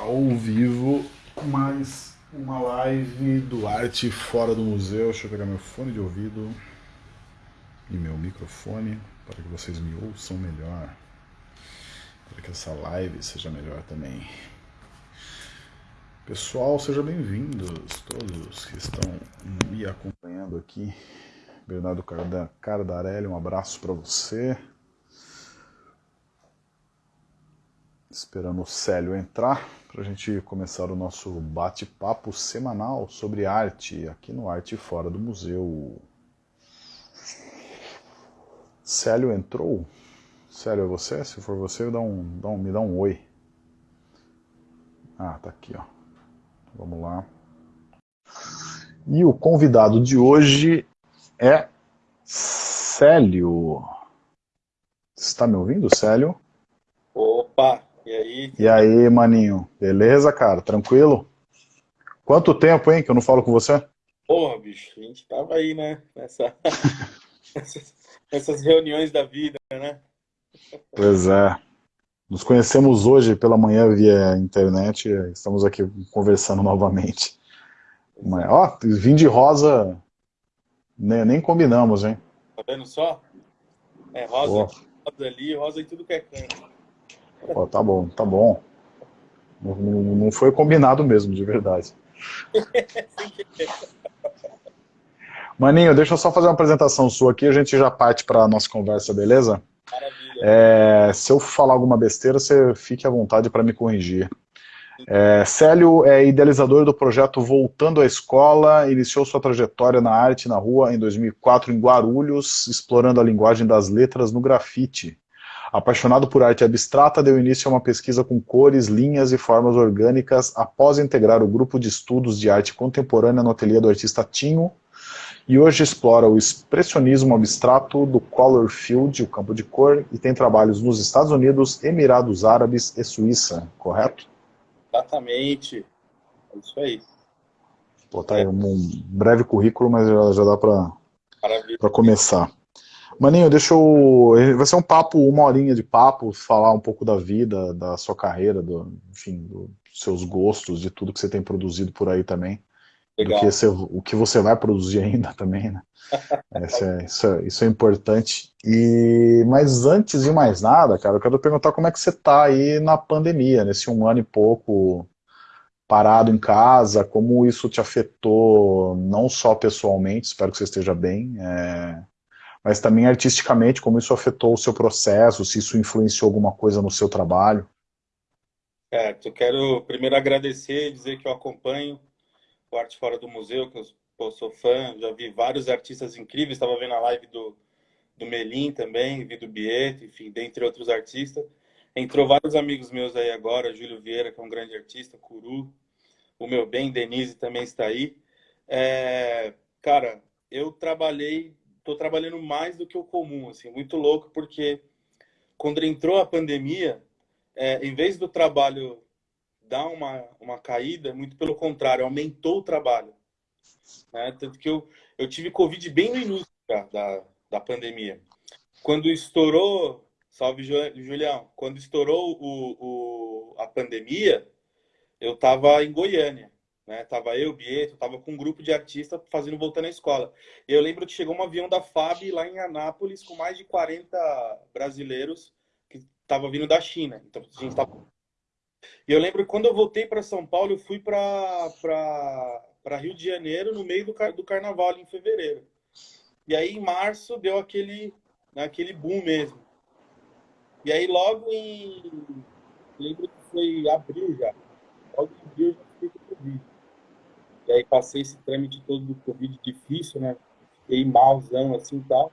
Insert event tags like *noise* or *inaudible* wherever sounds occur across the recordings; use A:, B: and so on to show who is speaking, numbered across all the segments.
A: ao vivo mais uma live do Arte Fora do Museu. Deixa eu pegar meu fone de ouvido e meu microfone para que vocês me ouçam melhor. Para que essa live seja melhor também. Pessoal, sejam bem-vindos todos que estão me acompanhando aqui. Bernardo Cardarelli, um abraço para você. Esperando o Célio entrar para a gente começar o nosso bate-papo semanal sobre arte aqui no Arte Fora do Museu. Célio entrou? Célio, é você? Se for você, dá um, dá um, me dá um oi. Ah, tá aqui, ó. Vamos lá. E o convidado de hoje é Célio. Está me ouvindo, Célio?
B: Opa, e aí?
A: E aí, maninho? Beleza, cara? Tranquilo? Quanto tempo, hein, que eu não falo com você?
B: Porra, bicho, a gente tava aí, né? Nessa... *laughs* Essas reuniões da vida, né?
A: Pois é. Nos conhecemos hoje pela manhã via internet estamos aqui conversando novamente. Mas, ó, vim de rosa, nem, nem combinamos, hein?
B: Tá vendo só? É rosa, rosa ali, rosa em tudo que é canto.
A: Ó, tá bom, tá bom. Não, não foi combinado mesmo, de verdade. *laughs* Maninho, deixa eu só fazer uma apresentação sua aqui, a gente já parte para a nossa conversa, beleza?
B: Maravilha.
A: É, se eu falar alguma besteira, você fique à vontade para me corrigir. É, Célio é idealizador do projeto Voltando à Escola, iniciou sua trajetória na arte na rua em 2004 em Guarulhos, explorando a linguagem das letras no grafite. Apaixonado por arte abstrata, deu início a uma pesquisa com cores, linhas e formas orgânicas após integrar o grupo de estudos de arte contemporânea no ateliê do artista Tinho, e hoje explora o expressionismo abstrato do color field, o campo de cor, e tem trabalhos nos Estados Unidos, Emirados Árabes e Suíça, correto?
B: Exatamente, é isso aí.
A: Pô, tá aí um breve currículo, mas já, já dá para começar. Maninho, deixa eu... Vai ser um papo, uma horinha de papo, falar um pouco da vida, da sua carreira, do, enfim, dos seus gostos, de tudo que você tem produzido por aí também. Legal. Do que você, o que você vai produzir ainda *laughs* também, né? Isso é, isso, é, isso é importante. E, mas antes de mais nada, cara, eu quero perguntar como é que você tá aí na pandemia, nesse um ano e pouco parado em casa, como isso te afetou, não só pessoalmente, espero que você esteja bem, é, mas também artisticamente, como isso afetou o seu processo, se isso influenciou alguma coisa no seu trabalho.
B: Certo, eu quero primeiro agradecer, dizer que eu acompanho o Arte Fora do Museu, que eu sou fã, já vi vários artistas incríveis, estava vendo a live do, do Melim também, vi do Bieto, enfim, dentre outros artistas. Entrou vários amigos meus aí agora, Júlio Vieira, que é um grande artista, Curu, o meu bem, Denise também está aí. É, cara, eu trabalhei tô trabalhando mais do que o comum, assim, muito louco, porque quando entrou a pandemia, é, em vez do trabalho dar uma, uma caída, muito pelo contrário, aumentou o trabalho. Né? Tanto que eu, eu tive Covid bem no início da, da, da pandemia. Quando estourou, salve Julião, quando estourou o, o, a pandemia, eu estava em Goiânia. Né? Tava eu, Bieto, tava com um grupo de artistas fazendo Voltando à Escola. E eu lembro que chegou um avião da FAB lá em Anápolis com mais de 40 brasileiros que tava vindo da China. Então a gente tava... E eu lembro que quando eu voltei para São Paulo, eu fui para Rio de Janeiro no meio do, car... do carnaval, em fevereiro. E aí em março deu aquele, né, aquele boom mesmo. E aí logo em. lembro que foi abril já. Logo em abril já. E aí passei esse trâmite todo do Covid difícil, né? Fiquei malzão assim e tal.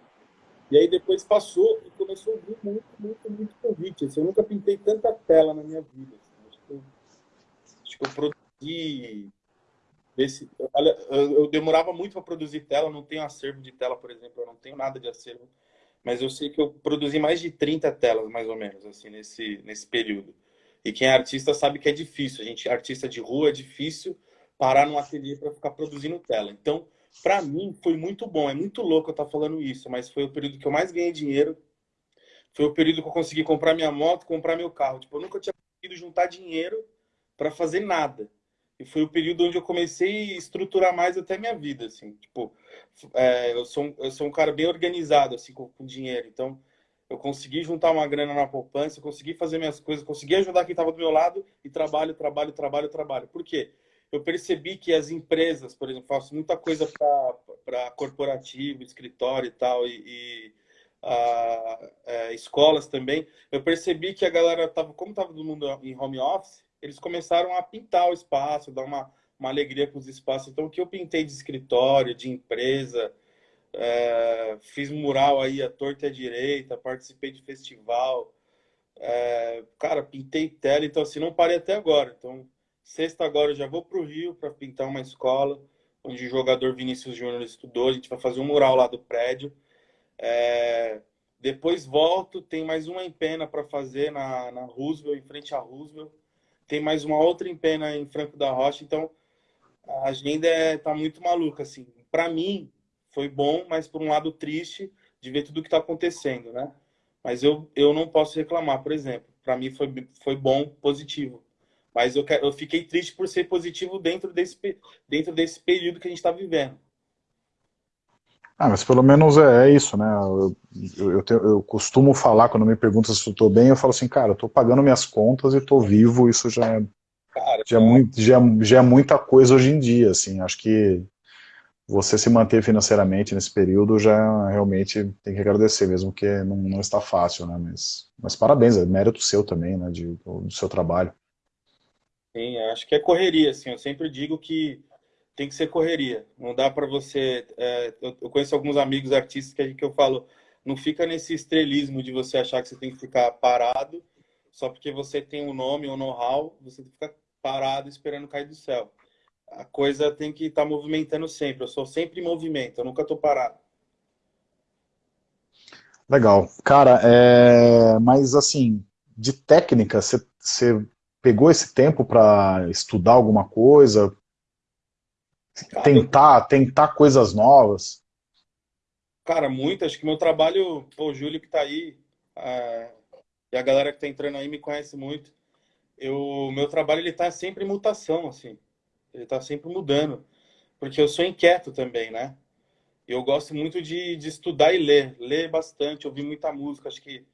B: E aí depois passou e começou a vir muito, muito, muito Covid. Assim, eu nunca pintei tanta tela na minha vida. Assim. Acho, que eu, acho, que eu, produzi... Esse, olha, eu, eu demorava muito para produzir tela, não tenho acervo de tela, por exemplo, eu não tenho nada de acervo. Mas eu sei que eu produzi mais de 30 telas, mais ou menos, assim, nesse, nesse período. E quem é artista sabe que é difícil. A gente, artista de rua, é difícil parar num ateliê para ficar produzindo tela. Então, para mim, foi muito bom. É muito louco eu estar tá falando isso, mas foi o período que eu mais ganhei dinheiro. Foi o período que eu consegui comprar minha moto, comprar meu carro. Tipo, eu nunca tinha conseguido juntar dinheiro para fazer nada. E foi o período onde eu comecei a estruturar mais até minha vida, assim. Tipo, é, eu, sou, eu sou um cara bem organizado, assim, com, com dinheiro. Então, eu consegui juntar uma grana na poupança, consegui fazer minhas coisas, consegui ajudar quem estava do meu lado e trabalho, trabalho, trabalho, trabalho. Por quê? Eu percebi que as empresas, por exemplo, faço muita coisa para corporativo, escritório e tal, e, e a, é, escolas também. Eu percebi que a galera tava, como estava todo mundo em home office, eles começaram a pintar o espaço, dar uma, uma alegria para os espaços. Então, o que eu pintei de escritório, de empresa, é, fiz mural aí à torta e à direita, participei de festival, é, cara, pintei tela, então assim, não parei até agora. Então, sexta agora eu já vou para o Rio para pintar uma escola, onde o jogador Vinícius Júnior estudou, a gente vai fazer um mural lá do prédio. É, depois volto, tem mais uma empena para fazer na, na Roosevelt, em frente à Roosevelt. Tem mais uma outra empena em Franco da Rocha, então a agenda está é, muito maluca, assim. Para mim, foi bom, mas por um lado triste de ver tudo o que está acontecendo, né? Mas eu, eu não posso reclamar, por exemplo. Para mim foi, foi bom, positivo. Mas eu, eu fiquei triste por ser positivo dentro desse, dentro desse período que a gente está vivendo.
A: Ah, mas pelo menos é, é isso, né? Eu, eu, tenho, eu, costumo falar, quando me perguntam se eu estou bem, eu falo assim, cara, eu estou pagando minhas contas e estou vivo, isso já é, cara, já, é muito, já, já é muita coisa hoje em dia, assim, acho que você se manter financeiramente nesse período já realmente tem que agradecer, mesmo que não, não está fácil, né? Mas, mas parabéns, é mérito seu também, né? De, do seu trabalho.
B: Sim, acho que é correria, assim. Eu sempre digo que tem que ser correria. Não dá para você. É, eu, conheço alguns amigos artistas que, que eu falo, não fica nesse estrelismo de você achar que você tem que ficar parado só porque você tem um nome um know-how, você fica parado esperando cair do céu a coisa tem que estar tá movimentando sempre. Eu sou sempre em movimento, eu nunca estou parado.
A: Legal. Cara, é... mas assim, de técnica, você pegou esse tempo para estudar alguma coisa? Cara, tentar, tentar coisas novas?
B: Cara, muito. Acho que meu trabalho, pô, o Júlio que está aí, é... e a galera que está entrando aí me conhece muito. Eu, meu trabalho ele está sempre em mutação, assim. Ele está sempre mudando. Porque eu sou inquieto também, né? Eu gosto muito de, de estudar e ler. Ler bastante, ouvir muita música. Acho que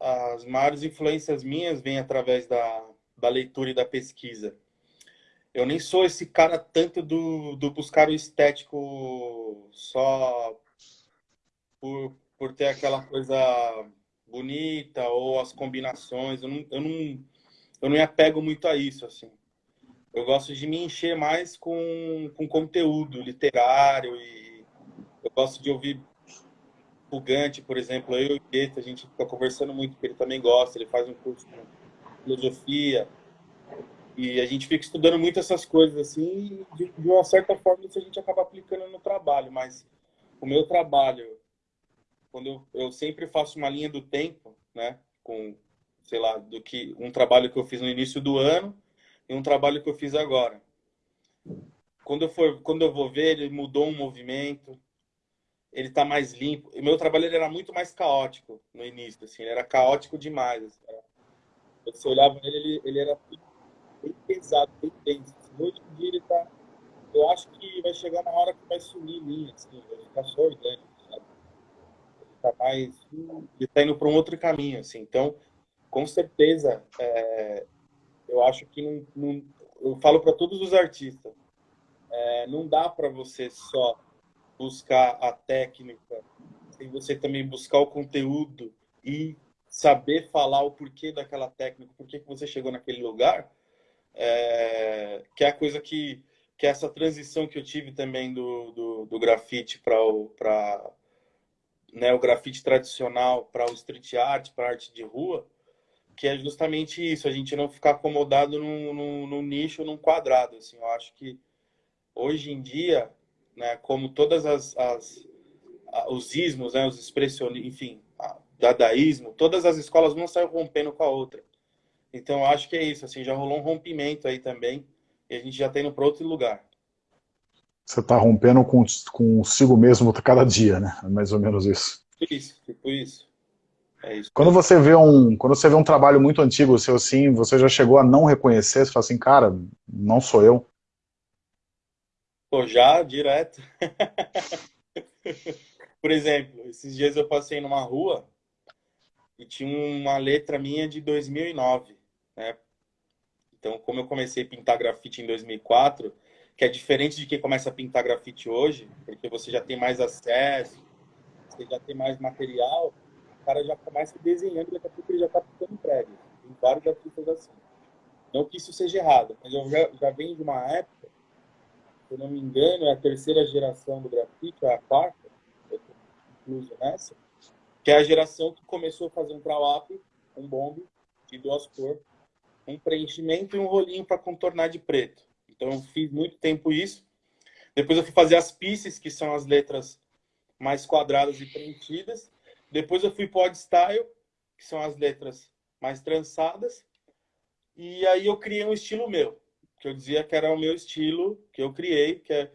B: as maiores influências minhas vêm através da, da leitura e da pesquisa. Eu nem sou esse cara tanto do, do buscar o estético só por, por ter aquela coisa bonita ou as combinações. Eu não, eu não, eu não me apego muito a isso, assim eu gosto de me encher mais com, com conteúdo literário e eu gosto de ouvir Fugante, por exemplo, eu e o Gueto, a gente fica conversando muito, porque ele também gosta, ele faz um curso de filosofia e a gente fica estudando muito essas coisas assim, de, de uma certa forma isso a gente acaba aplicando no trabalho, mas o meu trabalho, quando eu, eu sempre faço uma linha do tempo, né, com, sei lá, do que um trabalho que eu fiz no início do ano, e um trabalho que eu fiz agora. Quando eu, for, quando eu vou ver, ele mudou um movimento, ele está mais limpo. O meu trabalho era muito mais caótico no início, assim, ele era caótico demais. Assim, Você olhava nele, ele, ele era bem pesado, bem denso. Hoje em dia ele está... Eu acho que vai chegar uma hora que vai sumir linha, assim, vai ficar só orgânico, sabe? Ele está mais... Ele está indo para um outro caminho, assim. Então, com certeza, é, eu acho que não, não eu falo para todos os artistas, é, não dá para você só buscar a técnica, sem você também buscar o conteúdo e saber falar o porquê daquela técnica, por que você chegou naquele lugar, é, que é a coisa que, que é essa transição que eu tive também do, do, do grafite para o, né, o grafite tradicional para o street art, para arte de rua, que é justamente isso, a gente não ficar acomodado num, num, num, nicho, num quadrado. Assim, eu acho que hoje em dia, né, como todas as, as os ismos, né, os expressionistas, enfim, dadaísmo, todas as escolas não saem rompendo com a outra. Então, eu acho que é isso, assim, já rolou um rompimento aí também, e a gente já está indo para outro lugar.
A: Você está rompendo com, consigo mesmo cada dia, né? É mais ou menos isso.
B: Tipo isso, tipo isso.
A: É quando você vê um, quando você vê um trabalho muito antigo seu assim, você já chegou a não reconhecer, você fala assim, cara, não sou eu.
B: Pô, já direto. *laughs* Por exemplo, esses dias eu passei numa rua e tinha uma letra minha de 2009, né? Então, como eu comecei a pintar grafite em 2004, que é diferente de quem começa a pintar grafite hoje, porque você já tem mais acesso, você já tem mais material, o cara já começa desenhando, daqui a pouco ele já está pintando prédio. Tem vários artistas assim. Não que isso seja errado, mas eu já, já venho de uma época, se eu não me engano, é a terceira geração do grafite, é a quarta, eu incluso nessa, que é a geração que começou a fazer um trawap, um bombe de duas cores, um preenchimento e um rolinho para contornar de preto. Então, eu fiz muito tempo isso. Depois eu fui fazer as pieces, que são as letras mais quadradas e preenchidas. Depois eu fui odd style, que são as letras mais trançadas. E aí eu criei um estilo meu, que eu dizia que era o meu estilo, que eu criei, que, é,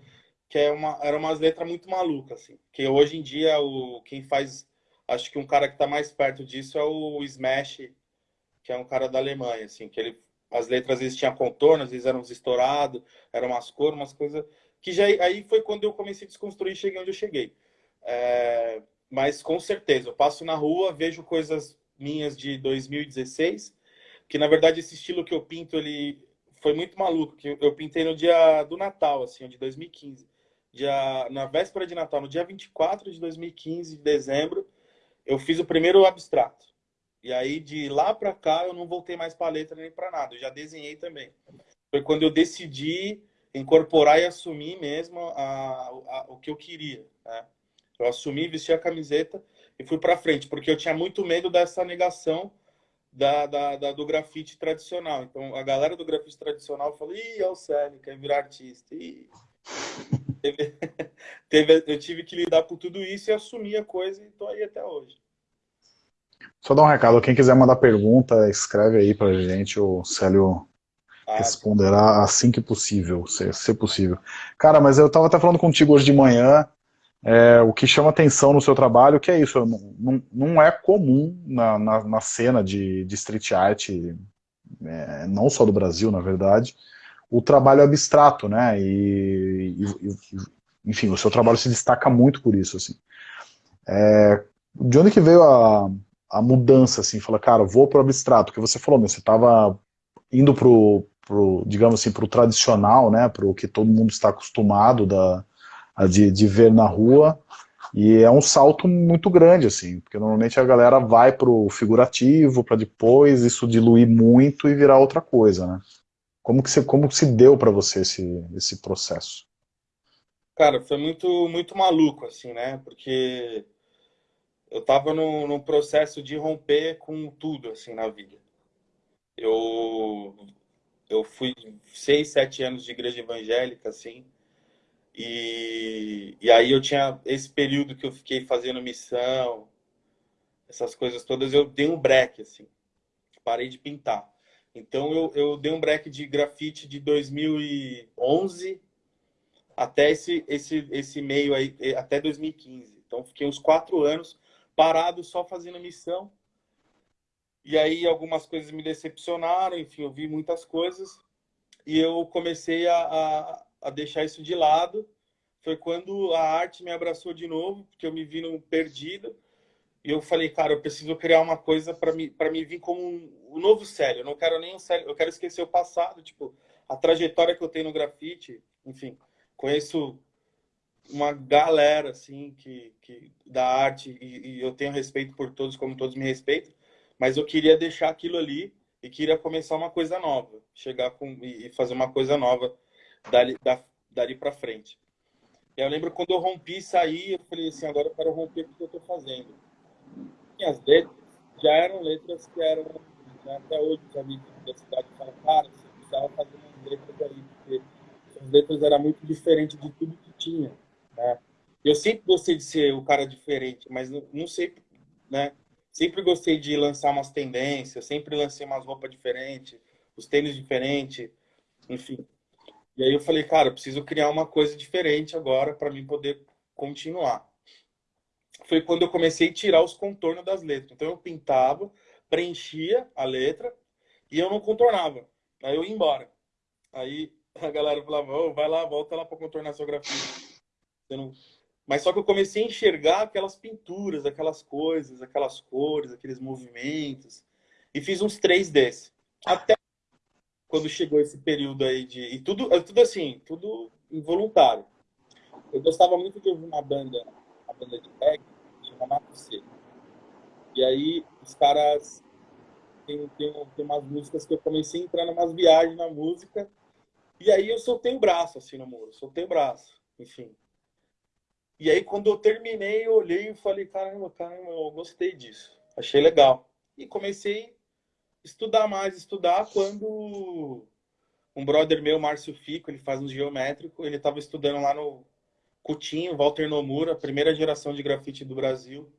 B: que é uma, era umas letras muito malucas, assim. Que hoje em dia, o, quem faz Acho que um cara que está mais perto disso é o Smash, que é um cara da Alemanha, assim, que ele as letras às vezes tinham contorno, às vezes eram estourados, eram umas cores, umas coisas que já aí foi quando eu comecei a desconstruir cheguei onde eu cheguei. É, mas com certeza, eu passo na rua, vejo coisas minhas de 2016, que na verdade esse estilo que eu pinto ele foi muito maluco, que eu pintei no dia do Natal, assim, de 2015. Dia, na véspera de Natal, no dia 24 de 2015, de dezembro, eu fiz o primeiro abstrato. E aí, de lá para cá, eu não voltei mais para letra nem para nada. Eu já desenhei também. Foi quando eu decidi incorporar e assumir mesmo a, a, o que eu queria. Né? Eu assumi, vesti a camiseta e fui para frente, porque eu tinha muito medo dessa negação da, da, da, do grafite tradicional. Então, a galera do grafite tradicional falou, ih, é o Célio, quer virar artista. *laughs* *laughs* Teve, eu tive que lidar com tudo isso e assumir a coisa e estou aí até hoje.
A: Só dar um recado, quem quiser mandar pergunta, escreve aí pra gente, o Célio ah, responderá assim que possível, se, se possível. Cara, mas eu estava até falando contigo hoje de manhã, é, o que chama atenção no seu trabalho, que é isso, não, não é comum na, na, na cena de, de street art, é, não só do Brasil, na verdade, o trabalho abstrato, né? E, e, enfim, o seu trabalho se destaca muito por isso, assim. É, de onde que veio a, a mudança, assim? Fala, cara, vou pro abstrato, que você falou, meu, você estava indo pro, pro, digamos assim, pro tradicional, né? Pro que todo mundo está acostumado da, de, de ver na rua, e é um salto muito grande, assim, porque normalmente a galera vai pro figurativo, para depois isso diluir muito e virar outra coisa, né? Como que, você, como que se deu para você esse, esse processo?
B: Cara, foi muito, muito maluco, assim, né? Porque eu tava no, num processo de romper com tudo, assim, na vida. Eu, eu fui seis, sete anos de igreja evangélica, assim, e, e aí eu tinha esse período que eu fiquei fazendo missão, essas coisas todas, eu dei um break, assim, parei de pintar. Então eu, eu dei um break de grafite de 2011 até esse, esse, esse meio aí, até 2015. Então fiquei uns quatro anos parado só fazendo missão. E aí algumas coisas me decepcionaram, enfim, eu vi muitas coisas. E eu comecei a, a, a deixar isso de lado. Foi quando a arte me abraçou de novo, porque eu me vi no perdido. E eu falei, cara, eu preciso criar uma coisa para me, pra me vir como um, um novo Célio. Eu não quero nem um Célio, eu quero esquecer o passado, tipo, a trajetória que eu tenho no grafite. Enfim, conheço uma galera, assim, que, que da arte e, e eu tenho respeito por todos, como todos me respeitam. Mas eu queria deixar aquilo ali e queria começar uma coisa nova. Chegar com e fazer uma coisa nova dali, da, dali para frente. Eu lembro quando eu rompi e saí, eu falei assim, agora eu quero romper o que eu estou fazendo minhas letras já eram letras que eram, né, até hoje os amigos da cidade falam, cara, você precisava fazer umas letras aí, porque as letras eram muito diferentes de tudo que tinha. Né? Eu sempre gostei de ser o cara diferente, mas não, não sei, né? Sempre gostei de lançar umas tendências, sempre lancei umas roupas diferentes, os tênis diferentes, enfim. E aí eu falei, cara, eu preciso criar uma coisa diferente agora para mim poder continuar. foi quando eu comecei a tirar os contornos das letras. Então eu pintava, preenchia a letra e eu não contornava. Aí eu ia embora. Aí a galera falava, oh, vai lá, volta lá para contornar seu grafite. Não... Mas só que eu comecei a enxergar aquelas pinturas, aquelas coisas, aquelas cores, aqueles movimentos. E fiz uns três desses. Até quando chegou esse período aí de... E tudo, tudo assim, tudo involuntário. Eu gostava muito de ouvir uma banda, uma banda de reggae, chama Mato Seco. E aí os caras... Tem, tem, tem umas músicas que eu comecei a entrar em umas viagens na música. E aí eu soltei o braço, assim, no muro. Soltei o braço, enfim. E aí, quando eu terminei, eu olhei e falei, caramba, caramba, eu gostei disso. Achei legal. E comecei a estudar mais, estudar quando um brother meu, Márcio Fico, ele faz um geométrico, ele estava estudando lá no Coutinho, Walter Nomura, primeira geração de grafite do Brasil.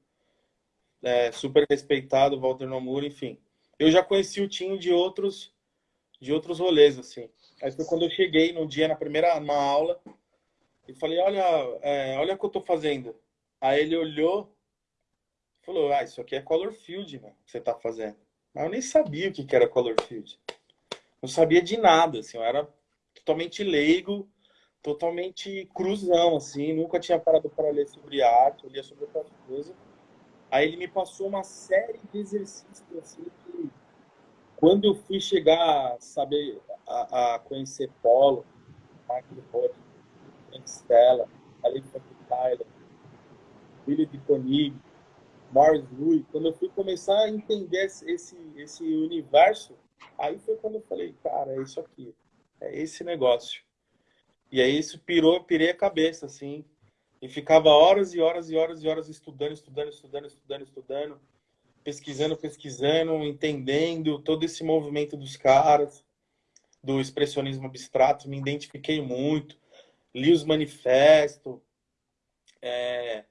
B: É, super respeitado, Walter Nomura, enfim. Eu já conheci o Tinho de outros, de outros rolês, assim. Aí foi quando eu cheguei num dia, na primeira aula, e falei, olha, é, olha o que eu tô fazendo. Aí ele olhou falou, ah, isso aqui é color field, que você tá fazendo. Mas eu nem sabia o que era color field. Não sabia de nada, assim, eu era totalmente leigo, totalmente cruzão, assim, nunca tinha parado para ler sobre arte, eu lia sobre outras coisas. Aí ele me passou uma série de exercícios, assim, que quando eu fui chegar a saber, a, a conhecer Polo, Roth, Stella, Alicia Tyler, Billy de Koenig, Morris Louis, quando eu fui começar a entender esse, esse universo, aí foi quando eu falei, cara, é isso aqui, é esse negócio. E aí isso pirou, pirei a cabeça, assim, e ficava horas e horas e horas e horas estudando, estudando, estudando, estudando, estudando, pesquisando, pesquisando, entendendo todo esse movimento dos caras, do expressionismo abstrato, me identifiquei muito li os manifestos. É,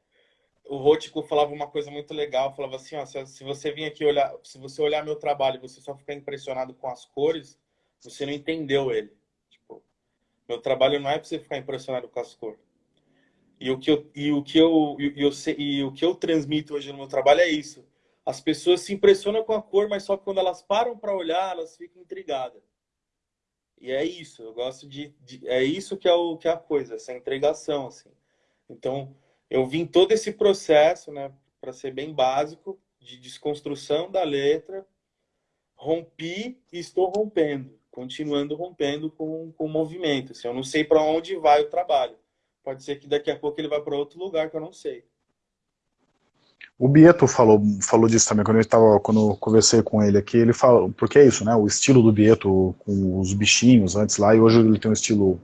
B: o Rótico falava uma coisa muito legal, falava assim, ó, se você vir aqui olhar, se você olhar meu trabalho e você só ficar impressionado com as cores, você não entendeu ele. Tipo, meu trabalho não é para você ficar impressionado com as cores. E o que eu e o que eu e, eu, e o que eu transmito hoje no meu trabalho é isso. As pessoas se impressionam com a cor, mas só quando elas param para olhar, elas ficam intrigadas. E é isso, eu gosto de, de, é isso que é o que é a coisa, essa entregação assim. Então, eu vim todo esse processo, né, para ser bem básico, de desconstrução da letra, rompi e estou rompendo, continuando rompendo com, com o movimento. Assim, eu não sei para onde vai o trabalho. Pode ser que daqui a pouco ele vá para outro lugar que eu não sei.
A: O Bieto falou, falou disso também, quando eu, tava, quando eu conversei com ele aqui, ele falou, porque é isso, né, o estilo do Bieto com os bichinhos antes lá, e hoje ele tem um estilo,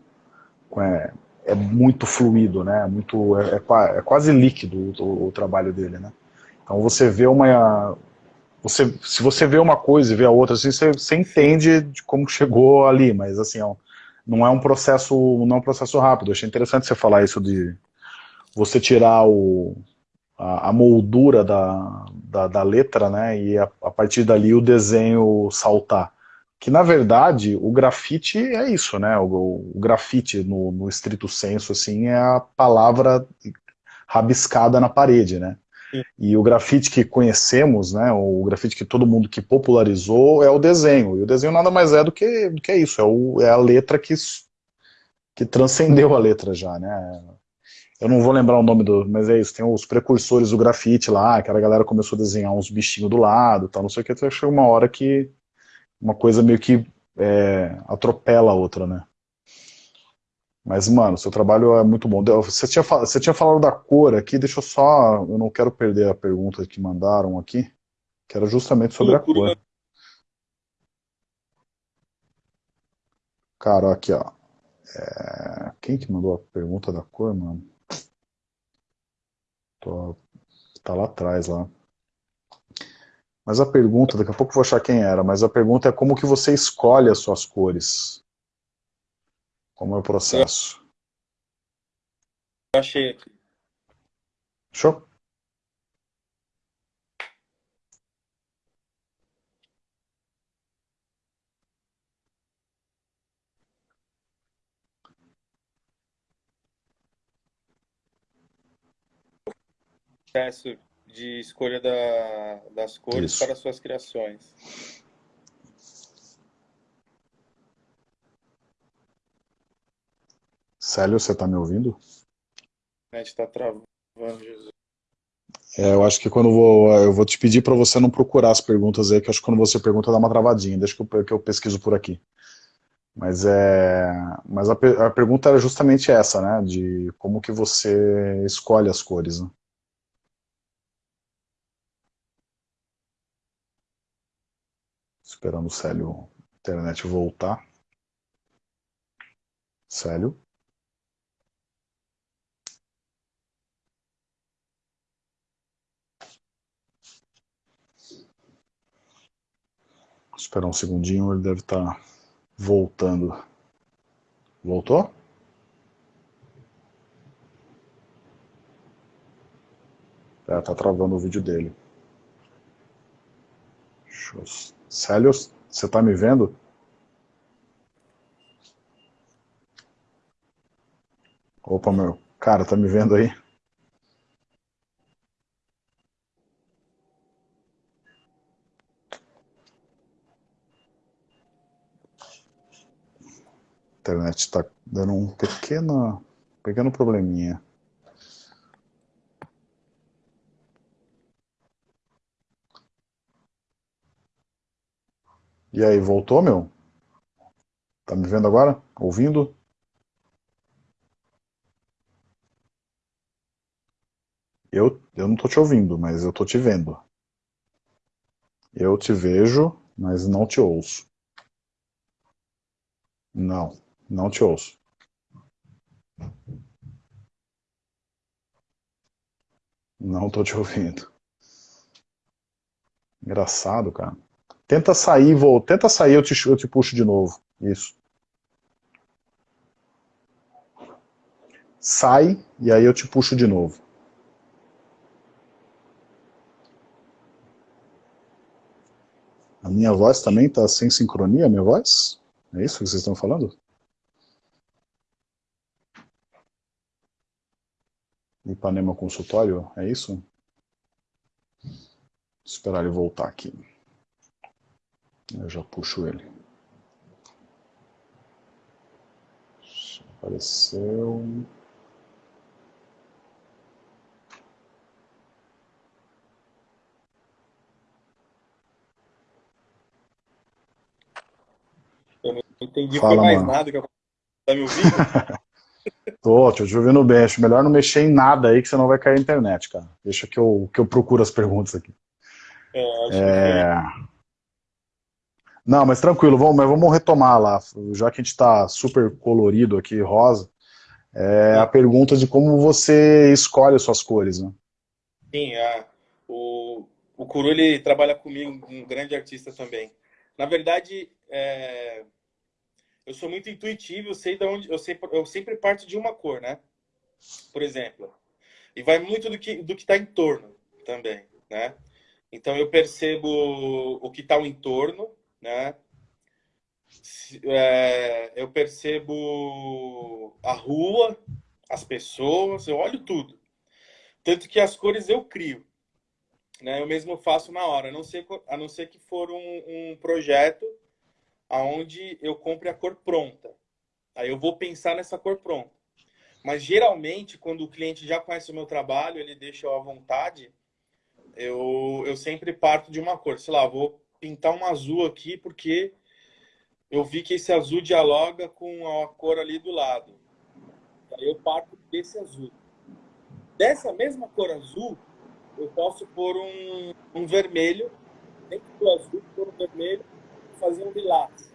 A: é, é muito fluido, né, muito, é, é, é quase líquido o, o, trabalho dele, né. Então você vê uma, você, se você vê uma coisa e vê a outra, assim, você, você entende de como chegou ali, mas assim, ó, não é um processo, não é um processo rápido, eu achei interessante você falar isso de você tirar o a, a moldura da, da, da, letra, né, e a, a, partir dali o desenho saltar. Que na verdade o grafite é isso, né, o, o grafite no, no estrito senso, assim, é a palavra rabiscada na parede, né. E o grafite que conhecemos, né, o grafite que todo mundo que popularizou é o desenho. E o desenho nada mais é do que, do que isso, é, o, é a letra que, que transcendeu a letra já, né. Eu não vou lembrar o nome do, mas é isso, tem os precursores do grafite lá, que a galera começou a desenhar uns bichinhos do lado, tal, não sei o que, até chega uma hora que uma coisa meio que é, atropela a outra, né? Mas, mano, seu trabalho é muito bom. Você tinha, você tinha falado da cor aqui, deixa eu só, eu não quero perder a pergunta que mandaram aqui, que era justamente sobre a cor. Cara, aqui, ó. É... Quem que mandou a pergunta da cor, mano? Tô, tá lá atrás, lá. Mas a pergunta, daqui a pouco eu vou achar quem era, mas a pergunta é como que você escolhe as suas cores? Como é o processo?
B: Eu achei aqui.
A: Show?
B: Processo de escolha da, das cores Isso. para suas criações.
A: Célio, você está me ouvindo?
B: A gente está travando, Jesus.
A: É, eu acho que quando eu vou, eu vou te pedir para você não procurar as perguntas aí, que eu acho que quando você pergunta dá uma travadinha, deixa que eu, que eu pesquiso por aqui. Mas, é, mas a, a, pergunta era justamente essa, né, de como que você escolhe as cores, né? Esperando o Célio, internet voltar. Célio? esperar um segundinho, ele deve estar tá voltando. Voltou? É, tá travando o vídeo dele. Eu... Célio, você tá me vendo? Opa, meu. Cara, tá me vendo aí? internet está dando um pequeno, pequeno probleminha. E aí, voltou, meu? Tá me vendo agora? Ouvindo? Eu, eu não tô te ouvindo, mas eu tô te vendo. Eu te vejo, mas não te ouço. Não. Não te ouço. Não tô te *laughs* ouvindo. Engraçado, cara. Tenta sair, vou. Tenta sair, eu te, eu te puxo de novo. Isso. Sai e aí eu te puxo de novo. A minha voz também está sem sincronia, minha voz? É isso que vocês estão falando? Ipanema Consultório, é isso? Vou esperar ele voltar aqui. Eu já puxo ele. Apareceu.
B: Eu não entendi Fala, mais mano. nada que eu... Tá me ouvindo? *laughs*
A: Tô, te ouvindo bem. Acho melhor não mexer em nada aí, que senão vai cair a internet, cara. Deixa que eu, que eu procuro as perguntas aqui.
B: É, acho é... que...
A: Não, mas tranquilo, vamos, mas vamos retomar lá. Já que a gente está super colorido aqui, rosa, é a pergunta de como você escolhe as suas cores, né?
B: Sim, a, o, o Kuru, ele trabalha comigo, um grande artista também. Na verdade, é, eu sou muito intuitivo, eu sei de onde, eu, sei, eu sempre parto de uma cor, né? Por exemplo. E vai muito do que do que está em torno também, né? Então eu percebo o que está ao entorno, né? É, eu percebo a rua, as pessoas, eu olho tudo. Tanto que as cores eu crio. Né? Eu mesmo faço na hora, a não ser, a não ser que for um, um projeto aonde eu compre a cor pronta. Aí eu vou pensar nessa cor pronta. Mas geralmente, quando o cliente já conhece o meu trabalho, ele deixa eu à vontade, eu, eu sempre parto de uma cor. Sei lá, vou pintar um azul aqui porque eu vi que esse azul dialoga com a cor ali do lado. Aí eu parto desse azul. Dessa mesma cor azul, eu posso pôr um, um vermelho, dentro do azul, pôr um vermelho fazer um lilás.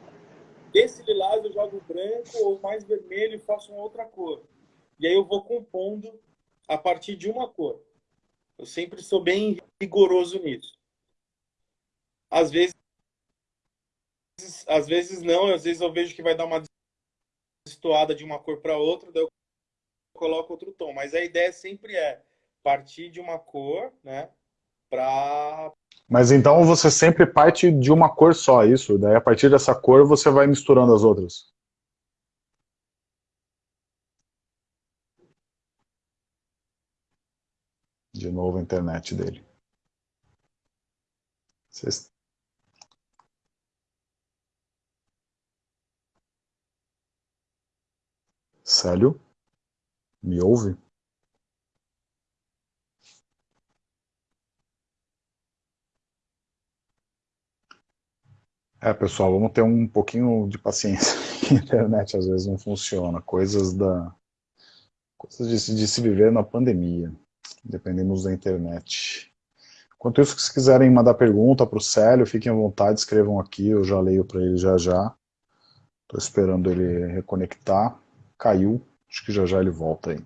B: Desse lilás eu jogo branco ou mais vermelho e faço uma outra cor. E aí eu vou compondo a partir de uma cor. Eu sempre sou bem rigoroso nisso. Às vezes, às vezes não, às vezes eu vejo que vai dar uma destoada de uma cor para outra, daí eu coloco outro tom. Mas a ideia sempre é partir de uma cor, né, para
A: mas então você sempre parte de uma cor só, isso? Daí a partir dessa cor você vai misturando as outras? de novo a internet dele. Vocês... Célio? Me ouve? É, pessoal, vamos ter um pouquinho de paciência. *laughs* A internet às vezes não funciona. Coisas da coisas de, de se viver na pandemia. Dependemos da internet. Enquanto isso, se quiserem mandar pergunta para o Célio, fiquem à vontade, escrevam aqui, eu já leio para ele já já. Estou esperando ele reconectar. Caiu, acho que já já ele volta aí.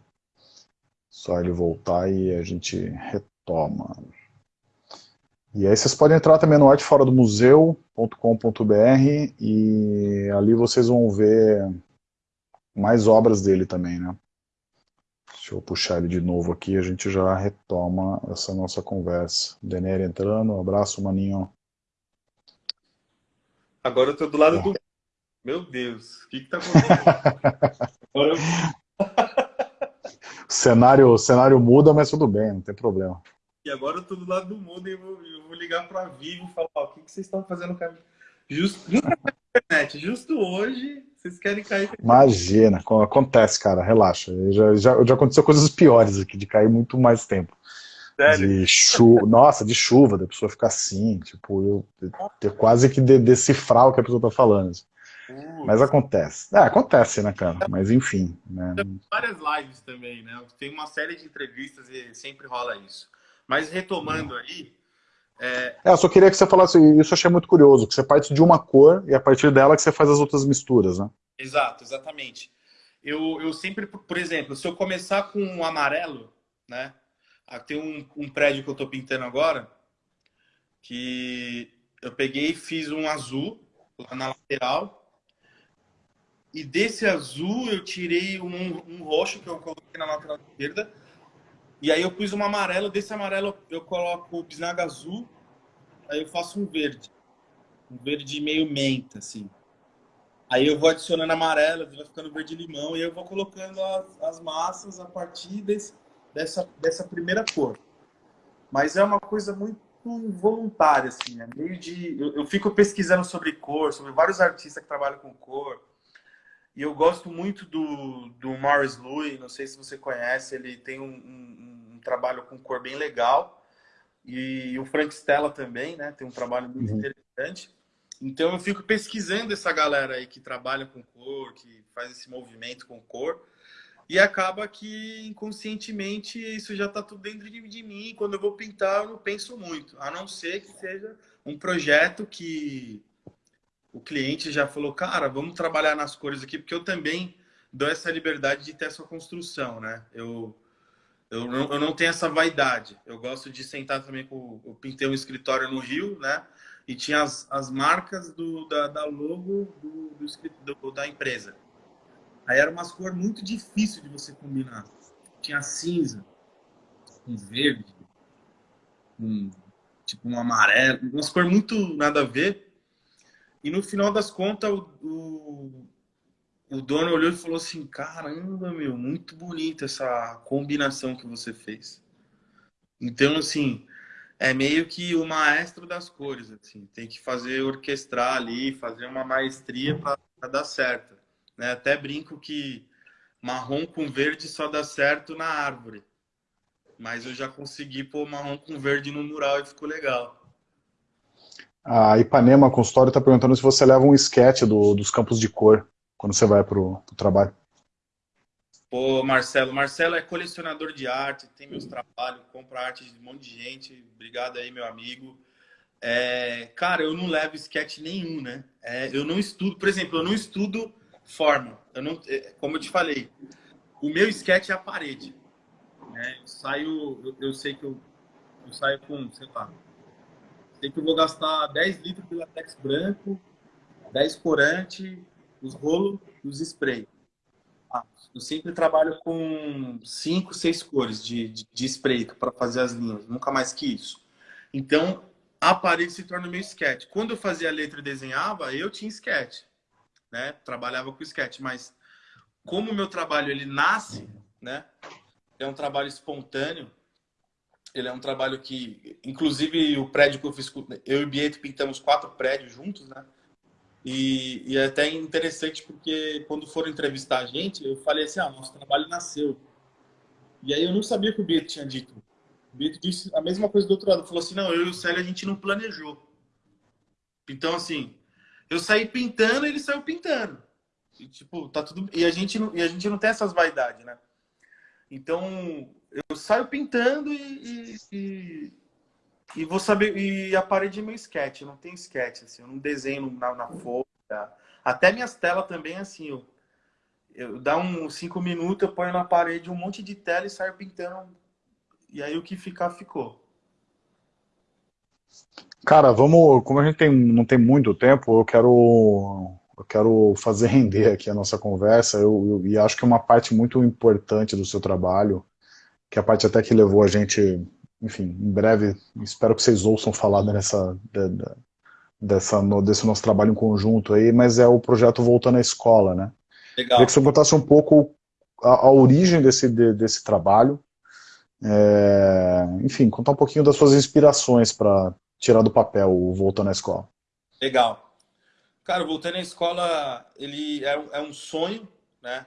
A: Só ele voltar e a gente retoma. E aí vocês podem entrar também no arteforadomuseu.com.br e ali vocês vão ver mais obras dele também, né? Deixa eu puxar ele de novo aqui a gente já retoma essa nossa conversa. Denner entrando, um abraço, maninho.
B: Agora eu tô do lado é. do... Meu Deus, o que que tá acontecendo? *laughs*
A: O, *laughs* cenário, o cenário muda, mas tudo bem, não tem problema.
B: E agora eu tô do lado do mundo e eu vou, eu vou ligar para Vivo e falar, o que, que vocês estão fazendo no caminho? Justo, internet, justo hoje, vocês querem cair.
A: Imagina, acontece, cara, relaxa. Já, já, já aconteceu coisas piores aqui, de cair muito mais tempo. Sério? De chuva, nossa, de chuva, da pessoa ficar assim, tipo, eu ter quase que de, decifrar o que a pessoa tá falando. Uh, Mas acontece. É, acontece, né, cara? Mas enfim. Né?
B: Várias lives também, né? Tem uma série de entrevistas e sempre rola isso. Mas retomando aí.
A: É... é... eu só queria que você falasse, isso eu achei muito curioso, que você parte de uma cor e a partir dela que você faz as outras misturas, né?
B: Exato, exatamente. Eu, eu sempre, por exemplo, se eu começar com um amarelo, né? Ah, tem um, um prédio que eu estou pintando agora, que eu peguei e fiz um azul lá na lateral, e desse azul eu tirei um, um roxo que eu coloquei na lateral esquerda, e aí eu pus um amarelo, desse amarelo eu coloco o bisnaga azul, aí eu faço um verde. Um verde meio menta, assim. Aí eu vou adicionando amarelo, vai ficando verde limão, e eu vou colocando as, as massas a partir desse, dessa, dessa primeira cor. Mas é uma coisa muito voluntária, assim, é meio de... Eu, eu fico pesquisando sobre cor, sobre vários artistas que trabalham com cor, e eu gosto muito do, do Morris Louis, não sei se você conhece, ele tem um, um, um trabalho com cor bem legal. E o Frank Stella também, né? Tem um trabalho muito uhum. interessante. Então eu fico pesquisando essa galera aí que trabalha com cor, que faz esse movimento com cor. E acaba que inconscientemente isso já está tudo dentro de, de mim. Quando eu vou pintar, eu não penso muito. A não ser que seja um projeto que o cliente já falou, cara, vamos trabalhar nas cores aqui, porque eu também dou essa liberdade de ter essa construção, né? Eu, eu, não, eu não tenho essa vaidade. Eu gosto de sentar também com... Eu pintei um escritório no Rio, né? E tinha as, as marcas do, da, da logo do, do, da empresa. Aí era umas cores muito difíceis de você combinar. Tinha cinza, um verde, um, tipo um amarelo, umas cores muito nada a ver. E no final das contas, o, o, o dono olhou e falou assim: caramba, meu, muito bonita essa combinação que você fez. Então, assim, é meio que o maestro das cores, assim, tem que fazer orquestrar ali, fazer uma maestria para dar certo. Né? Até brinco que marrom com verde só dá certo na árvore. Mas eu já consegui pôr marrom com verde no mural e ficou legal.
A: A Ipanema Consultório está perguntando se você leva um esquete do, dos campos de cor quando você vai para o trabalho.
B: Pô, Marcelo. Marcelo é colecionador de arte, tem meus trabalhos, compra arte de um monte de gente. Obrigado aí, meu amigo. É, cara, eu não levo esquete nenhum, né? É, eu não estudo, por exemplo, eu não estudo forma. Eu não, é, como eu te falei, o meu esquete é a parede. Né? Eu saio, eu, eu sei que eu, eu saio com, sei lá, Sei que eu vou gastar 10 litros de latex branco, 10 corante, os rolos e os spray. Ah, eu sempre trabalho com 5, 6 cores de, de, de spray para fazer as linhas, nunca mais que isso. Então, a parede se torna meio sketch. Quando eu fazia letra e desenhava, eu tinha sketch. Né? Trabalhava com sketch, mas como o meu trabalho ele nasce, né? É um trabalho espontâneo, Ele é um trabalho que, inclusive, o prédio que eu fiz, eu e o Bieto pintamos quatro prédios juntos, né? E, e, é até interessante porque quando foram entrevistar a gente, eu falei assim, ah, nosso trabalho nasceu. E aí eu não sabia que o Bieto tinha dito. O Bieto disse a mesma coisa do outro lado. Falou assim, não, eu e o Célio a gente não planejou. Então, assim, eu saí pintando ele saiu pintando. E, tipo, tá tudo... E a gente não, e a gente não tem essas vaidades, né? Então, eu saio pintando e, e, e, vou saber. E a parede é meu sketch, não tem sketch, assim, eu não desenho na, na folha. Até minhas telas também, assim, eu, eu dá uns cinco minutos, eu ponho na parede um monte de tela e saio pintando. E aí o que ficar, ficou.
A: Cara, vamos. Como a gente tem, não tem muito tempo, eu quero eu quero fazer render aqui a nossa conversa, eu, eu, e acho que é uma parte muito importante do seu trabalho, que é a parte até que levou a gente, enfim, em breve, espero que vocês ouçam falar dessa, dessa, no, desse nosso trabalho em conjunto aí, mas é o projeto Voltando à Escola, né? Legal. Queria que você contasse um pouco a, a origem desse, de, desse trabalho, é, enfim, contar um pouquinho das suas inspirações para tirar do papel o Voltando à Escola.
B: Legal. Cara, voltando à escola, ele é, é um sonho, né?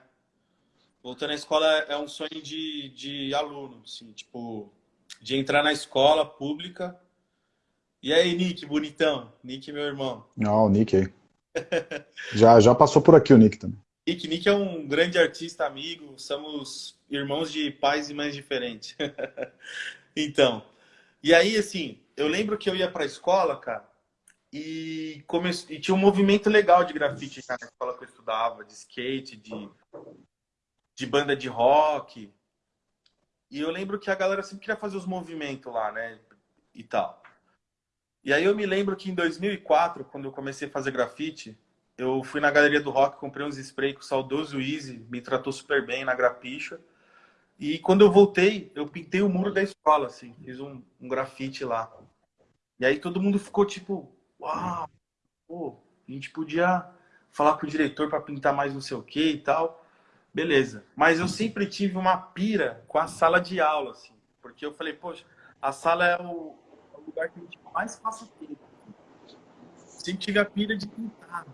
B: Voltando à escola é um sonho de, de aluno, assim, tipo, de entrar na escola pública. E aí, Nick, bonitão? Nick, meu irmão.
A: Não, o Nick aí. *laughs* já, já passou por aqui o Nick também.
B: Nick, Nick é um grande artista, amigo. Somos irmãos de pais e mães diferentes. *laughs* então, e aí, assim, eu lembro que eu ia pra escola, cara, e, e tinha um movimento legal de grafite na escola que eu estudava, de skate, de, de banda de rock. E eu lembro que a galera sempre queria fazer os movimentos lá, né? E tal. E aí eu me lembro que em 2004, quando eu comecei a fazer grafite, eu fui na galeria do rock, comprei uns spray com o saudoso Easy, me tratou super bem na grapicha. E quando eu voltei, eu pintei o muro da escola, assim, fiz um, um grafite lá. E aí todo mundo ficou tipo, uau, pô, a gente podia falar com o diretor para pintar mais não sei o que e tal. Beleza. Mas eu sempre tive uma pira com a sala de aula, assim. Porque eu falei, poxa, a sala é o, é o lugar que a gente mais passa tempo. Sempre tive a pira de pintar.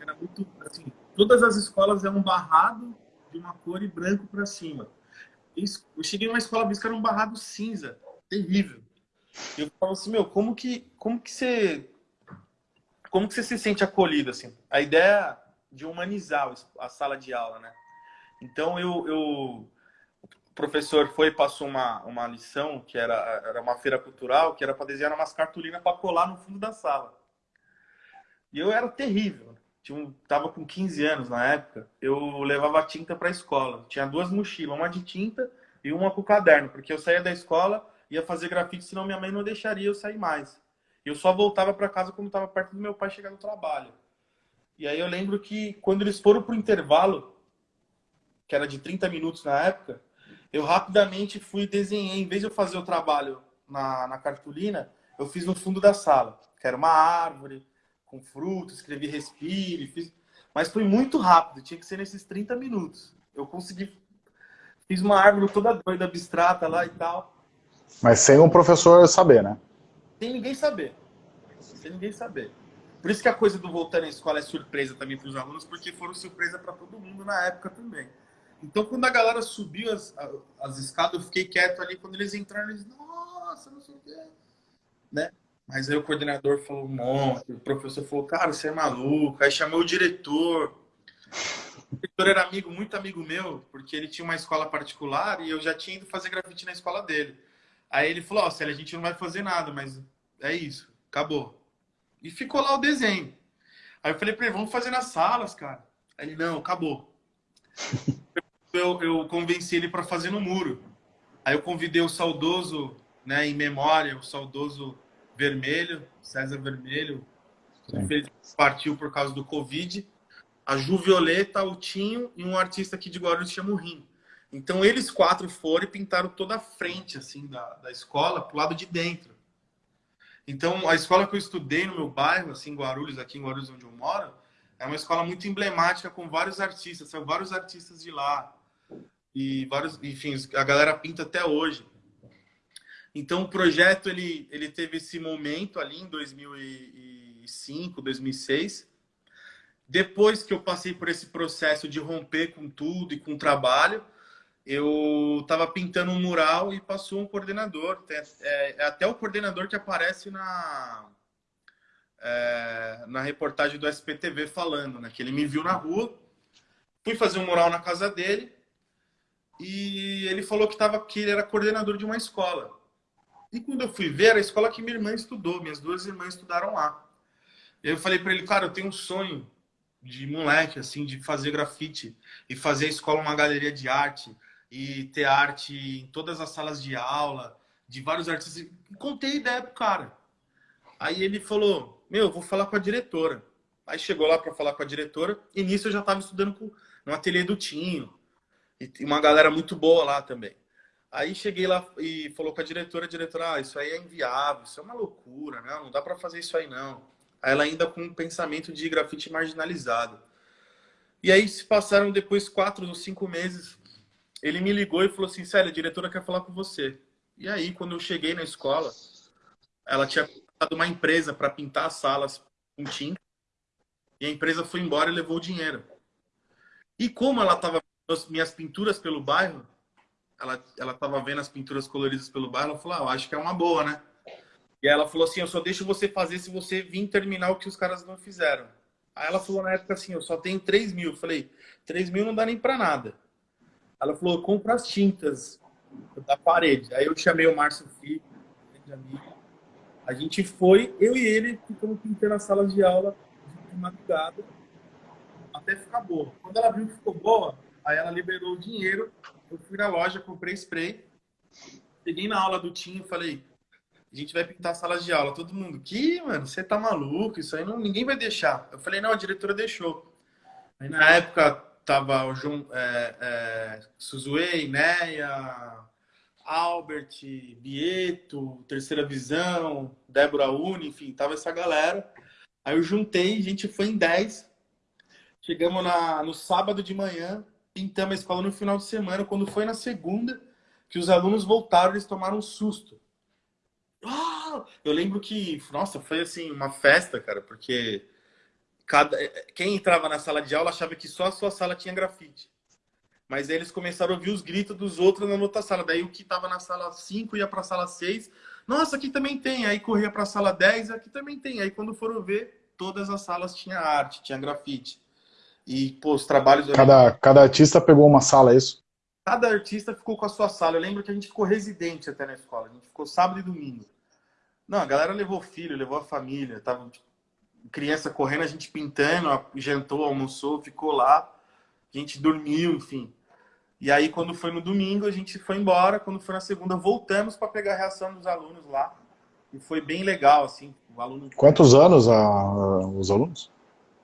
B: Era muito, assim, todas as escolas é um barrado de uma cor e branco para cima. Eu cheguei numa escola, vi que era um barrado cinza. Terrível. E eu falo assim, meu, como que, como que você... Como que você se sente acolhido, assim? A ideia de humanizar a sala de aula, né? Então, eu... eu o professor foi passou uma, uma lição, que era, era uma feira cultural, que era para desenhar umas cartolinas para colar no fundo da sala. E eu era terrível. Tinha tava com 15 anos na época. Eu levava tinta para a escola. Tinha duas mochilas, uma de tinta e uma com caderno, porque eu saía da escola ia fazer grafite, senão minha mãe não deixaria eu sair mais. Eu só voltava para casa quando estava perto do meu pai chegar no trabalho. E aí eu lembro que quando eles foram pro intervalo, que era de 30 minutos na época, eu rapidamente fui e desenhei. Em vez de eu fazer o trabalho na, na cartolina, eu fiz no fundo da sala, que era uma árvore com frutos, escrevi respire, fiz... mas foi muito rápido, tinha que ser nesses 30 minutos. Eu consegui, fiz uma árvore toda doida, abstrata lá e tal.
A: Mas sem um professor saber, né?
B: Sem ninguém saber. Sem ninguém saber. Por isso que a coisa do voltar à escola é surpresa também para os alunos, porque foram surpresa para todo mundo na época também. Então, quando a galera subiu as, as escadas, eu fiquei quieto ali. Quando eles entraram, eles, nossa, não sei o quê. Né? Mas aí o coordenador falou, não. O professor falou, cara, você é maluco. Aí chamou o diretor. O diretor era amigo, muito amigo meu, porque ele tinha uma escola particular e eu já tinha ido fazer grafite na escola dele. Aí ele falou, ó, oh, a gente não vai fazer nada, mas é isso, acabou. E ficou lá o desenho. Aí eu falei pra ele, vamos fazer nas salas, cara. Aí ele, não, acabou. *laughs* eu, eu convenci ele para fazer no muro. Aí eu convidei o saudoso, né, em memória, o saudoso Vermelho, César Vermelho, que partiu por causa do Covid, a Ju Violeta, o Tinho e um artista aqui de Guarulhos chama o Rim. Então eles quatro foram e pintaram toda a frente assim da, da escola pro lado de dentro. Então a escola que eu estudei no meu bairro, assim, Guarulhos, aqui em Guarulhos onde eu moro, é uma escola muito emblemática com vários artistas, são vários artistas de lá. E vários, enfim, a galera pinta até hoje. Então o projeto ele, ele teve esse momento ali em 2005, 2006. Depois que eu passei por esse processo de romper com tudo e com o trabalho, eu estava pintando um mural e passou um coordenador. É, é, até o coordenador que aparece na, é, na reportagem do SPTV falando, né? Que ele me viu na rua, fui fazer um mural na casa dele e ele falou que, tava, que ele era coordenador de uma escola. E quando eu fui ver, era a escola que minha irmã estudou, minhas duas irmãs estudaram lá. Eu falei para ele, cara, eu tenho um sonho de moleque, assim, de fazer grafite e fazer a escola uma galeria de arte e ter arte em todas as salas de aula, de vários artistas. Contei a ideia pro cara. Aí ele falou, meu, vou falar com a diretora. Aí chegou lá para falar com a diretora e nisso eu já estava estudando com, no ateliê do Tinho. E uma galera muito boa lá também. Aí cheguei lá e falou com a diretora, a diretora, ah, isso aí é inviável, isso é uma loucura, né? não dá para fazer isso aí não. Aí ela ainda com um pensamento de grafite marginalizado. E aí se passaram depois quatro ou cinco meses, ele me ligou e falou assim, sério, a diretora quer falar com você. E aí, quando eu cheguei na escola, ela tinha contratado uma empresa para pintar as salas com tinta, e a empresa foi embora e levou o dinheiro. E como ela estava minhas pinturas pelo bairro, ela ela estava vendo as pinturas coloridas pelo bairro, ela falou, ah, acho que é uma boa, né? E ela falou assim, eu só deixo você fazer se você vir terminar o que os caras não fizeram. Aí ela falou na época assim, eu só tenho 3 mil. Eu falei, 3 mil não dá nem para nada. Ela falou, compra as tintas da parede. Aí eu chamei o Márcio Filho, amigo. A gente foi, eu e ele, ficamos pintando a sala de aula de madrugada até ficar boa. Quando ela viu que ficou boa, aí ela liberou o dinheiro. Eu fui na loja, comprei spray. Cheguei na aula do Tim e falei, a gente vai pintar salas de aula. Todo mundo, que, mano, você tá maluco? Isso aí não, ninguém vai deixar. Eu falei, não, a diretora deixou. Aí na época tava o João é, é, Suzue, Inéia, Albert, Bieto, Terceira Visão, Débora Uni, enfim, tava essa galera. Aí eu juntei, a gente foi em 10. Chegamos na, no sábado de manhã, pintamos a escola no final de semana. Quando foi na segunda, que os alunos voltaram, eles tomaram um susto. Ah! Eu lembro que, nossa, foi assim, uma festa, cara, porque cada, quem entrava na sala de aula achava que só a sua sala tinha grafite. Mas aí eles começaram a ouvir os gritos dos outros na outra sala. Daí o que estava na sala 5 ia para a sala 6. Nossa, aqui também tem. Aí corria para a sala 10, aqui também tem. Aí quando foram ver, todas as salas tinham arte, tinha grafite. E, pô, os trabalhos...
A: Cada, cada artista pegou uma sala, é isso?
B: Cada artista ficou com a sua sala. Eu lembro que a gente ficou residente até na escola. A gente ficou sábado e domingo. Não, a galera levou filho, levou a família. Tava tipo, criança correndo, a gente pintando, jantou, almoçou, ficou lá. A gente dormiu, enfim. E aí, quando foi no domingo, a gente foi embora. Quando foi na segunda, voltamos para pegar a reação dos alunos lá. E foi bem legal, assim. O aluno...
A: Quantos anos a, os alunos?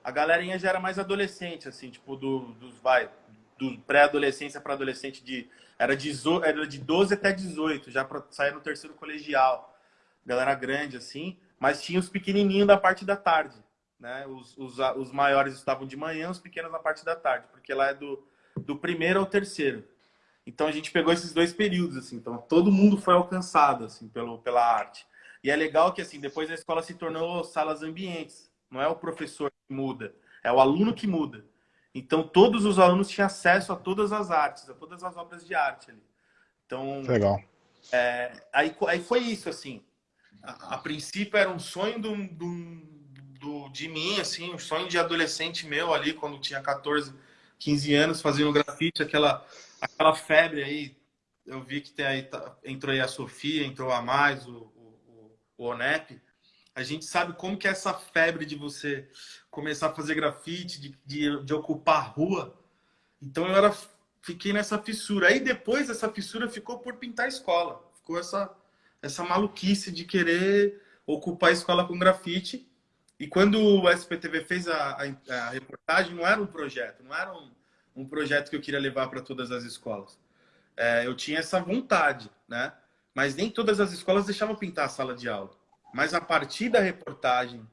B: A galerinha já era mais adolescente, assim, tipo, do, dos, vai, do pré-adolescência para adolescente de... Era de, era de 12 até 18, já para sair no terceiro colegial. Galera grande, assim. Mas tinha os pequenininhos da parte da tarde, né? Os, os, os maiores estavam de manhã, os pequenos na parte da tarde. Porque lá é do do primeiro ao terceiro. Então a gente pegou esses dois períodos, assim. Então todo mundo foi alcançado, assim, pelo, pela arte. E é legal que, assim, depois a escola se tornou salas ambientes. Não é o professor que muda, é o aluno que muda. Então todos os alunos tinham acesso a todas as artes, a todas as obras de arte ali. Então,
A: legal.
B: É, aí, aí foi isso, assim. A, princípio era um sonho do, do, do, de mim, assim, um sonho de adolescente meu ali, quando tinha 14, 15 anos fazendo grafite, aquela, aquela febre aí. Eu vi que tem aí, tá, entrou aí a Sofia, entrou a Mais, o, o, o Onep. A gente sabe como que é essa febre de você começar a fazer grafite, de, de, de ocupar a rua. Então eu era, fiquei nessa fissura. Aí depois essa fissura ficou por pintar a escola. Ficou essa, essa maluquice de querer ocupar a escola com grafite. E quando o SPTV fez a, a, a, reportagem, não era um projeto, não era um, um projeto que eu queria levar para todas as escolas. É, eu tinha essa vontade, né? Mas nem todas as escolas deixavam pintar a sala de aula. Mas a partir da reportagem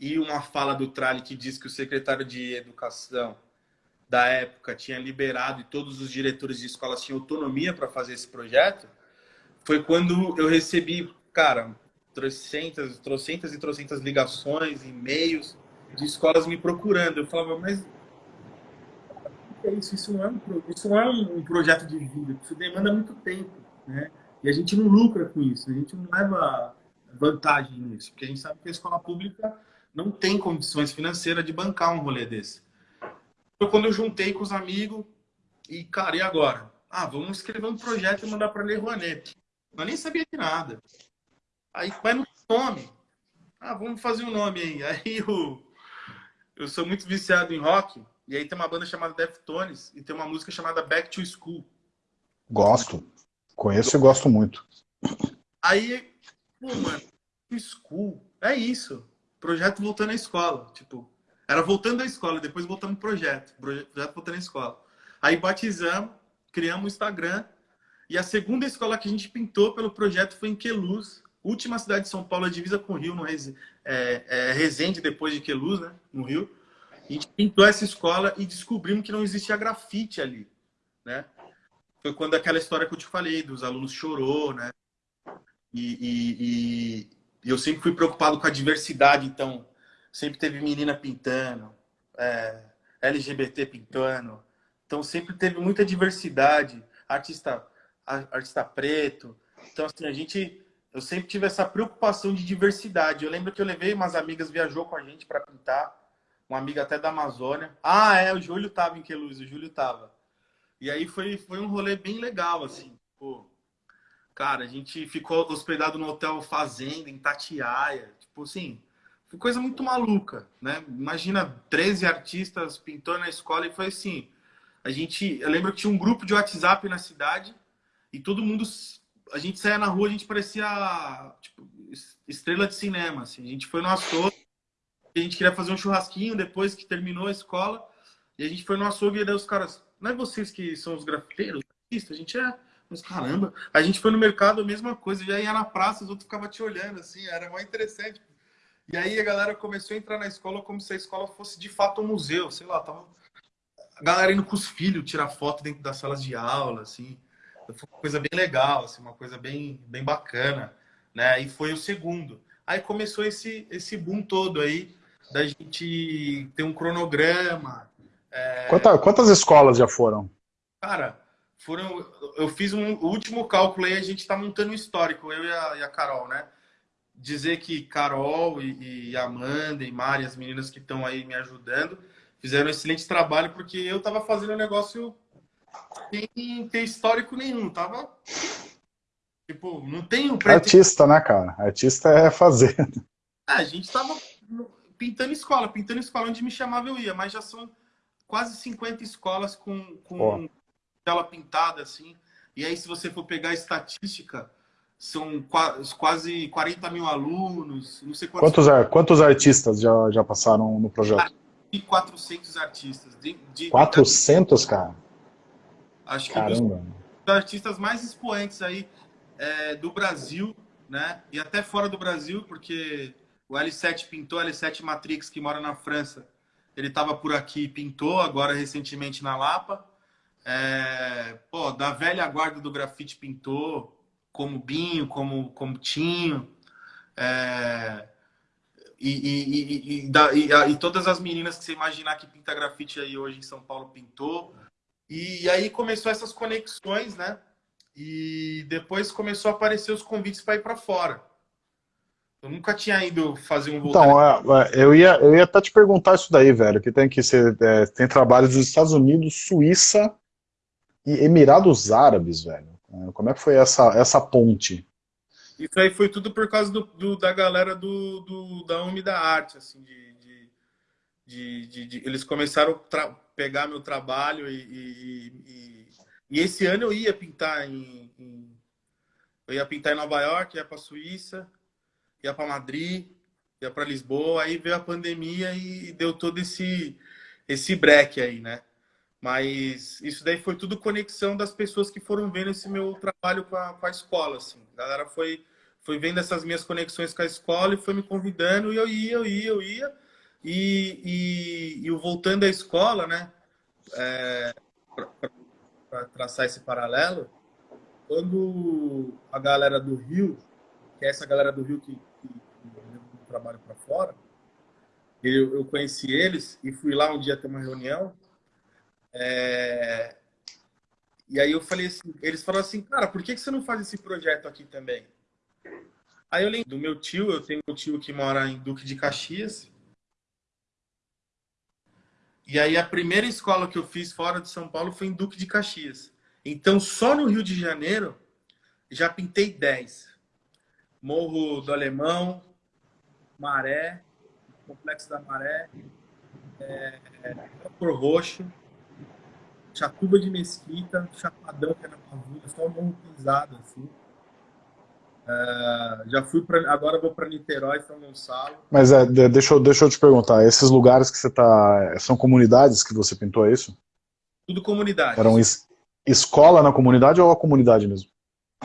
B: e uma fala do Trali que diz que o secretário de Educação da época tinha liberado e todos os diretores de escolas tinham autonomia para fazer esse projeto, foi quando eu recebi, cara, trocentas, trocentas e trocentas ligações, e-mails de escolas me procurando. Eu falava, mas é isso? Isso não é um, isso não é um projeto de vida, isso demanda muito tempo, né? E a gente não lucra com isso, a gente não leva vantagem nisso, porque a gente sabe que a escola pública não tem condições financeiras de bancar um rolê desse. Foi quando eu juntei com os amigos e, cara, e agora? Ah, vamos escrever um projeto e mandar para a Lei Rouanet. Eu nem sabia de nada. Aí, vai no nome. Ah, vamos fazer um nome aí. *laughs* Aí eu, eu sou muito viciado em rock. E aí tem uma banda chamada Deftones e tem uma música chamada Back to School.
A: Gosto. Conheço e gosto muito.
B: Aí, pô, mano, School, é isso. Projeto voltando à escola. Tipo, era voltando à escola, depois voltando pro projeto. Projeto voltando à escola. Aí batizamos, criamos o Instagram. E a segunda escola que a gente pintou pelo projeto foi em Queluz, última cidade de São Paulo, a divisa com o Rio, no Rez... é, é, Resende, depois de Queluz, né? No Rio. A gente pintou essa escola e descobrimos que não existia grafite ali, né? Foi quando aquela história que eu te falei, dos alunos chorou, né? E, e, e eu sempre fui preocupado com a diversidade, então sempre teve menina pintando, é, LGBT pintando, então sempre teve muita diversidade, artista, artista preto. Então assim, a gente, eu sempre tive essa preocupação de diversidade. Eu lembro que eu levei umas amigas, viajou com a gente para pintar, uma amiga até da Amazônia. Ah, é, o Júlio tava em Queluz, o Júlio tava. E aí foi, foi um rolê bem legal, assim. Pô, cara, a gente ficou hospedado no Hotel Fazenda, em Tatiaia. Tipo assim, foi coisa muito maluca, né? Imagina 13 artistas pintando na escola e foi assim. A gente, eu lembro que tinha um grupo de WhatsApp na cidade e todo mundo, a gente saía na rua, a gente parecia tipo, estrela de cinema, assim. A gente foi no açougue, a gente queria fazer um churrasquinho depois que terminou a escola. E a gente foi no açougue e daí os caras, não é vocês que são os grafiteiros? A gente é. Mas caramba, a gente foi no mercado, a mesma coisa, já ia na praça, os outros ficavam te olhando, assim, era mais interessante. E aí a galera começou a entrar na escola como se a escola fosse de fato um museu, sei lá, tava a galera indo com os filhos tirar foto dentro das salas de aula, assim. Foi uma coisa bem legal, assim, uma coisa bem, bem bacana, né? E foi o segundo. Aí começou esse, esse boom todo aí, da gente ter um cronograma.
A: É... Quantas, quantas escolas já foram?
B: Cara, foram. Eu fiz um último cálculo aí, a gente está montando um histórico, eu e a, e a, Carol, né? Dizer que Carol e, e Amanda e Mari, as meninas que estão aí me ajudando, fizeram um excelente trabalho, porque eu estava fazendo um negócio sem ter histórico nenhum, tava. Tipo, não tem um.
A: Artista, né, cara? Artista é fazer.
B: É, a gente tava pintando escola, pintando escola onde me chamava eu ia, mas já são quase 50 escolas com, com tela pintada, assim. E aí, se você for pegar a estatística, são quase 40 mil alunos, não sei
A: quantos... Quantos, quantos artistas já, já passaram no projeto?
B: E 400 artistas. De,
A: de, 400, cara?
B: Acho que Caramba. os artistas mais expoentes aí é, do Brasil, né? E até fora do Brasil, porque o L7 pintou, L7 Matrix, que mora na França. Ele estava por aqui e pintou, agora recentemente na Lapa. É, pô, da velha guarda do grafite pintou, como Binho, como, como Tinho. É, e, e, e, e, todas as meninas que você imaginar que pinta grafite aí hoje em São Paulo pintou. E, aí começou essas conexões, né? E depois começou a aparecer os convites para ir para fora. Eu nunca tinha ido fazer um
A: Então, é, é, eu ia, eu ia até te perguntar isso daí, velho, que tem que ser, é, tem trabalhos dos Estados Unidos, Suíça e Emirados Árabes, velho. É, como é que foi essa, essa ponte?
B: Isso aí foi tudo por causa do, do da galera do, do, da UMI da Arte, assim, de, de, de, de, eles começaram pegar meu trabalho e, e, e, e, esse ano eu ia pintar em, em eu ia pintar em Nova York, ia para Suíça, ia para Madrid, ia para Lisboa, aí veio a pandemia e deu todo esse esse break aí, né? Mas isso daí foi tudo conexão das pessoas que foram vendo esse meu trabalho com a, com a escola, assim. A galera foi, foi vendo essas minhas conexões com a escola e foi me convidando e eu ia, eu ia, eu ia. E, e, o voltando à escola, né? É, para traçar esse paralelo, quando a galera do Rio, que é essa galera do Rio que, que, que trabalho para fora, eu, eu, conheci eles e fui lá um dia ter uma reunião. É... E aí eu falei assim, eles falaram assim, cara, por que, que você não faz esse projeto aqui também? Aí eu lembro do meu tio, eu tenho um tio que mora em Duque de Caxias. E aí a primeira escola que eu fiz fora de São Paulo foi em Duque de Caxias. Então, só no Rio de Janeiro, já pintei 10. Morro do Alemão, Maré, Complexo da Maré, é, Cor Roxo, Chatuba de Mesquita, Chapadão, que é na Pavuna, só um morro pisado, assim. Uh, já fui para agora vou para Niterói, São Gonçalo.
A: Mas é, deixa, eu, deixa eu te perguntar, esses lugares que você está, são comunidades que você pintou, é isso?
B: Tudo comunidade.
A: Eram es, escola na comunidade ou a comunidade mesmo?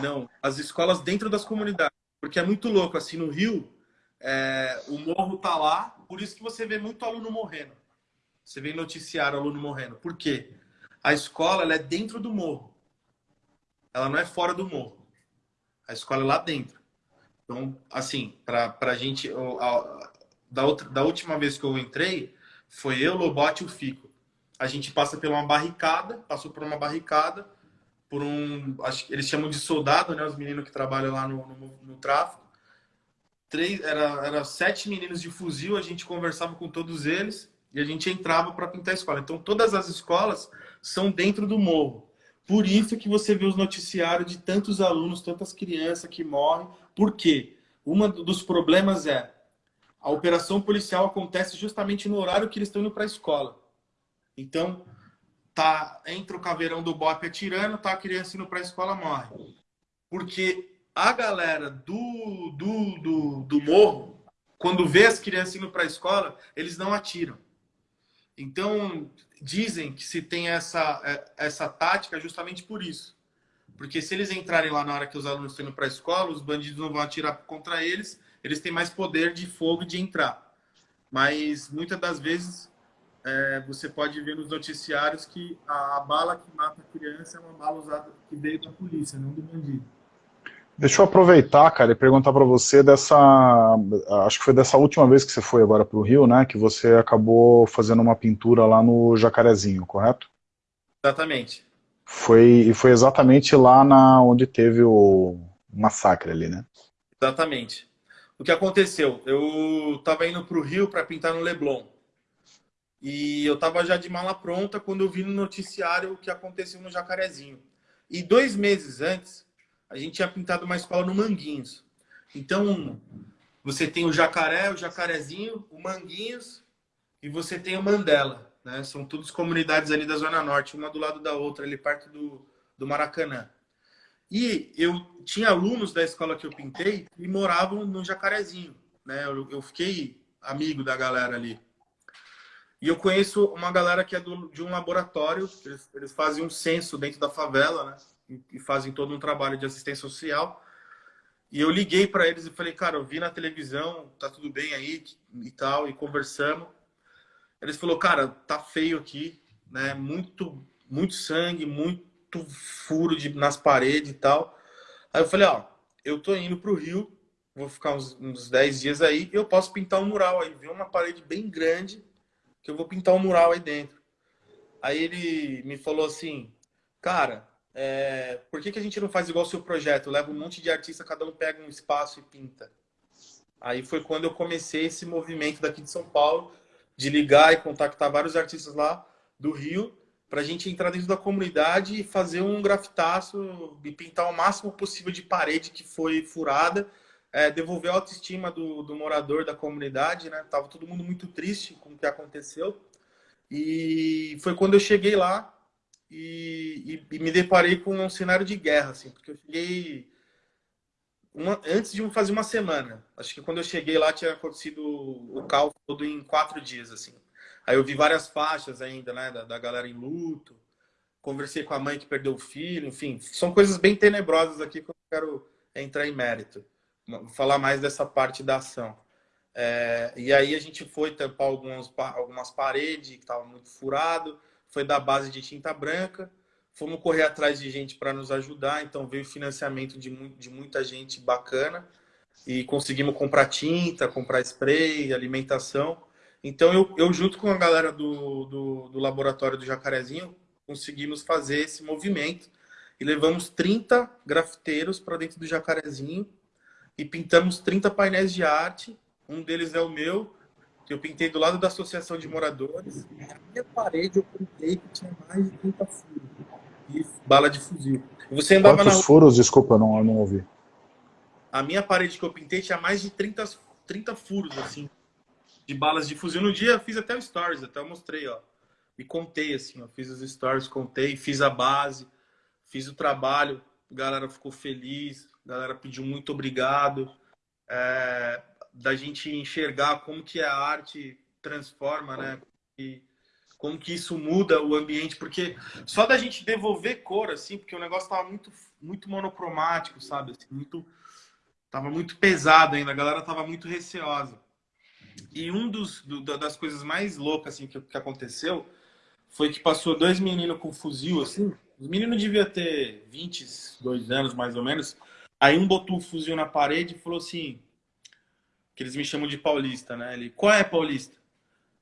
B: Não, as escolas dentro das comunidades, porque é muito louco, assim, no Rio, é, o morro tá lá, por isso que você vê muito aluno morrendo. Você vê noticiário aluno morrendo. Por quê? A escola ela é dentro do morro. Ela não é fora do morro. A escola é lá dentro. Então, assim, para a gente... Da, outra, da última vez que eu entrei, foi eu, Lobote e o Fico. A gente passa por uma barricada, passou por uma barricada, por um... Acho que eles chamam de soldado, né? Os meninos que trabalham lá no, no, no tráfico. Três, era, era sete meninos de fuzil, a gente conversava com todos eles e a gente entrava para pintar a escola. Então, todas as escolas são dentro do morro. Por isso que você vê os noticiários de tantos alunos, tantas crianças que morrem. Por quê? Um dos problemas é a operação policial acontece justamente no horário que eles estão indo para a escola. Então, tá entra o caveirão do BOP atirando, tá a criança indo para a escola, morre. Porque a galera do, do, do, do morro, quando vê as crianças indo para a escola, eles não atiram. Então, dizem que se tem essa, é, essa tática justamente por isso. Porque se eles entrarem lá na hora que os alunos estão indo para a escola, os bandidos não vão atirar contra eles, eles têm mais poder de fogo de entrar. Mas muitas das vezes é, você pode ver nos noticiários que a, a, bala que mata a criança é uma bala usada que veio da polícia, não do bandido.
A: Deixa eu aproveitar, cara, e perguntar para você dessa, acho que foi dessa última vez que você foi agora para o Rio, né, que você acabou fazendo uma pintura lá no Jacarezinho, correto?
B: Exatamente.
A: Foi, e foi exatamente lá na, onde teve o massacre ali, né?
B: Exatamente. O que aconteceu? Eu estava indo para o Rio para pintar no Leblon. E eu estava já de mala pronta quando eu vi no noticiário o que aconteceu no Jacarezinho. E dois meses antes, a gente tinha pintado uma escola no Manguinhos. Então, você tem o Jacaré, o Jacarezinho, o Manguinhos e você tem o Mandela. Né? São todas comunidades ali da Zona Norte, uma do lado da outra, ali perto do, do Maracanã. E eu tinha alunos da escola que eu pintei que moravam no Jacarezinho. Né? Eu, eu fiquei amigo da galera ali. E eu conheço uma galera que é do, de um laboratório, eles, eles fazem um censo dentro da favela, né? E fazem todo um trabalho de assistência social. E eu liguei para eles e falei, cara, eu vi na televisão, tá tudo bem aí e tal, e conversamos. Eles falou, cara, tá feio aqui, né? Muito, muito sangue, muito furo de, nas paredes e tal. Aí eu falei, ó, eu tô indo pro Rio, vou ficar uns, uns 10 dias aí, eu posso pintar um mural aí. Ver uma parede bem grande, que eu vou pintar um mural aí dentro. Aí ele me falou assim, cara, é, por que, que a gente não faz igual o seu projeto? Leva um monte de artista, cada um pega um espaço e pinta. Aí foi quando eu comecei esse movimento daqui de São Paulo, de ligar e contactar vários artistas lá do Rio, para a gente entrar dentro da comunidade e fazer um grafitaço e pintar o máximo possível de parede que foi furada, é, devolver a autoestima do, do morador da comunidade, né? Tava todo mundo muito triste com o que aconteceu. E foi quando eu cheguei lá, e, e, e, me deparei com um cenário de guerra, assim, porque eu cheguei uma, antes de fazer uma semana. Acho que quando eu cheguei lá tinha acontecido o caos todo em quatro dias, assim. Aí eu vi várias faixas ainda, né, da, da galera em luto. Conversei com a mãe que perdeu o filho, enfim, são coisas bem tenebrosas aqui que eu quero entrar em mérito, falar mais dessa parte da ação. É, e aí a gente foi tampar algumas, algumas paredes que estavam muito furado foi da base de tinta branca, fomos correr atrás de gente para nos ajudar, então veio financiamento de, de muita gente bacana. E conseguimos comprar tinta, comprar spray, alimentação. Então eu, eu junto com a galera do, do, do laboratório do Jacarezinho, conseguimos fazer esse movimento. E levamos 30 grafiteiros para dentro do Jacarezinho. E pintamos 30 painéis de arte. Um deles é o meu, que eu pintei do lado da Associação de Moradores. Na minha parede eu pintei que tinha mais de 30 furos e bala de fuzil. E você andava
A: Quantos
B: na...
A: furos? Desculpa, não, não ouvi.
B: A minha parede que eu pintei tinha mais de 30, 30 furos, assim, de balas de fuzil. No dia eu fiz até o stories, até eu mostrei, ó. E contei, assim, ó. Fiz os stories, contei, fiz a base, fiz o trabalho. A galera ficou feliz, a galera pediu muito obrigado. É, da gente enxergar como que a arte transforma, né? E como que isso muda o ambiente, porque só da gente devolver cor, assim, porque o negócio tava muito, muito monocromático, sabe? Assim, muito, tava muito pesado ainda, a galera tava muito receosa. E um dos do, das coisas mais loucas assim que, que aconteceu foi que passou dois meninos com fuzil assim. Os meninos deviam ter 22 anos mais ou menos. Aí um botou o fuzil na parede e falou assim: que eles me chamam de paulista, né? Ele, qual é paulista?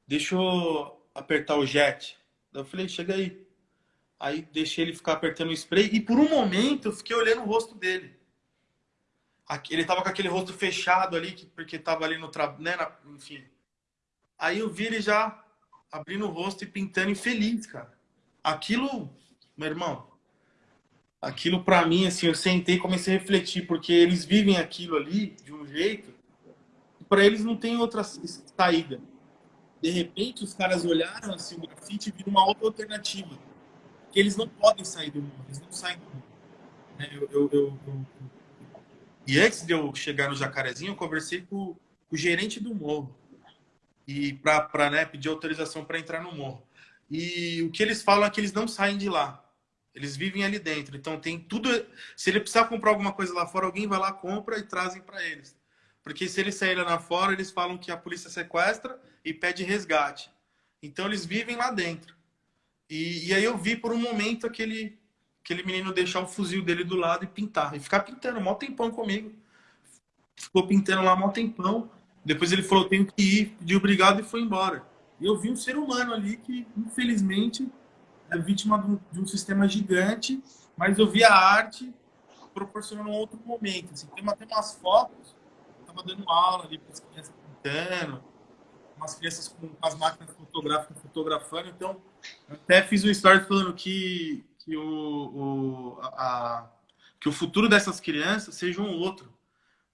B: Deixa eu apertar o jet. Eu falei, chega aí. Aí deixei ele ficar apertando o spray e por um momento eu fiquei olhando o rosto dele. Ele tava com aquele rosto fechado ali, porque tava ali no trabalho, né? Enfim. Aí eu vi ele já abrindo o rosto e pintando infeliz, cara. Aquilo, meu irmão, aquilo para mim, assim, eu sentei e comecei a refletir, porque eles vivem aquilo ali de um jeito para eles não tem outra saída. De repente, os caras olharam assim, o grafite e viram uma outra alternativa. Que eles não podem sair do mundo, eles não saem do mundo. Né, eu, eu, eu, e antes de eu chegar no Jacarezinho, eu conversei com, com o gerente do morro e para né, pedir autorização para entrar no morro. E o que eles falam é que eles não saem de lá. Eles vivem ali dentro. Então tem tudo. Se ele precisar comprar alguma coisa lá fora, alguém vai lá, compra e trazem para eles. Porque se eles saírem lá fora, eles falam que a polícia sequestra e pede resgate. Então eles vivem lá dentro. E, e aí eu vi por um momento aquele, aquele menino deixar o fuzil dele do lado e pintar. E ficar pintando um tempão comigo. Ficou pintando lá um tempão. Depois ele falou, tenho que ir, pediu obrigado e foi embora. E eu vi um ser humano ali que, infelizmente, é vítima de um, de um sistema gigante, mas eu vi a arte proporcionando um outro momento. Assim, tem, tem umas fotos estava dando aula ali para as crianças pintando, umas crianças com as máquinas fotográficas fotografando. Então, até fiz um story falando que, que, o, o, a, que o futuro dessas crianças seja um outro.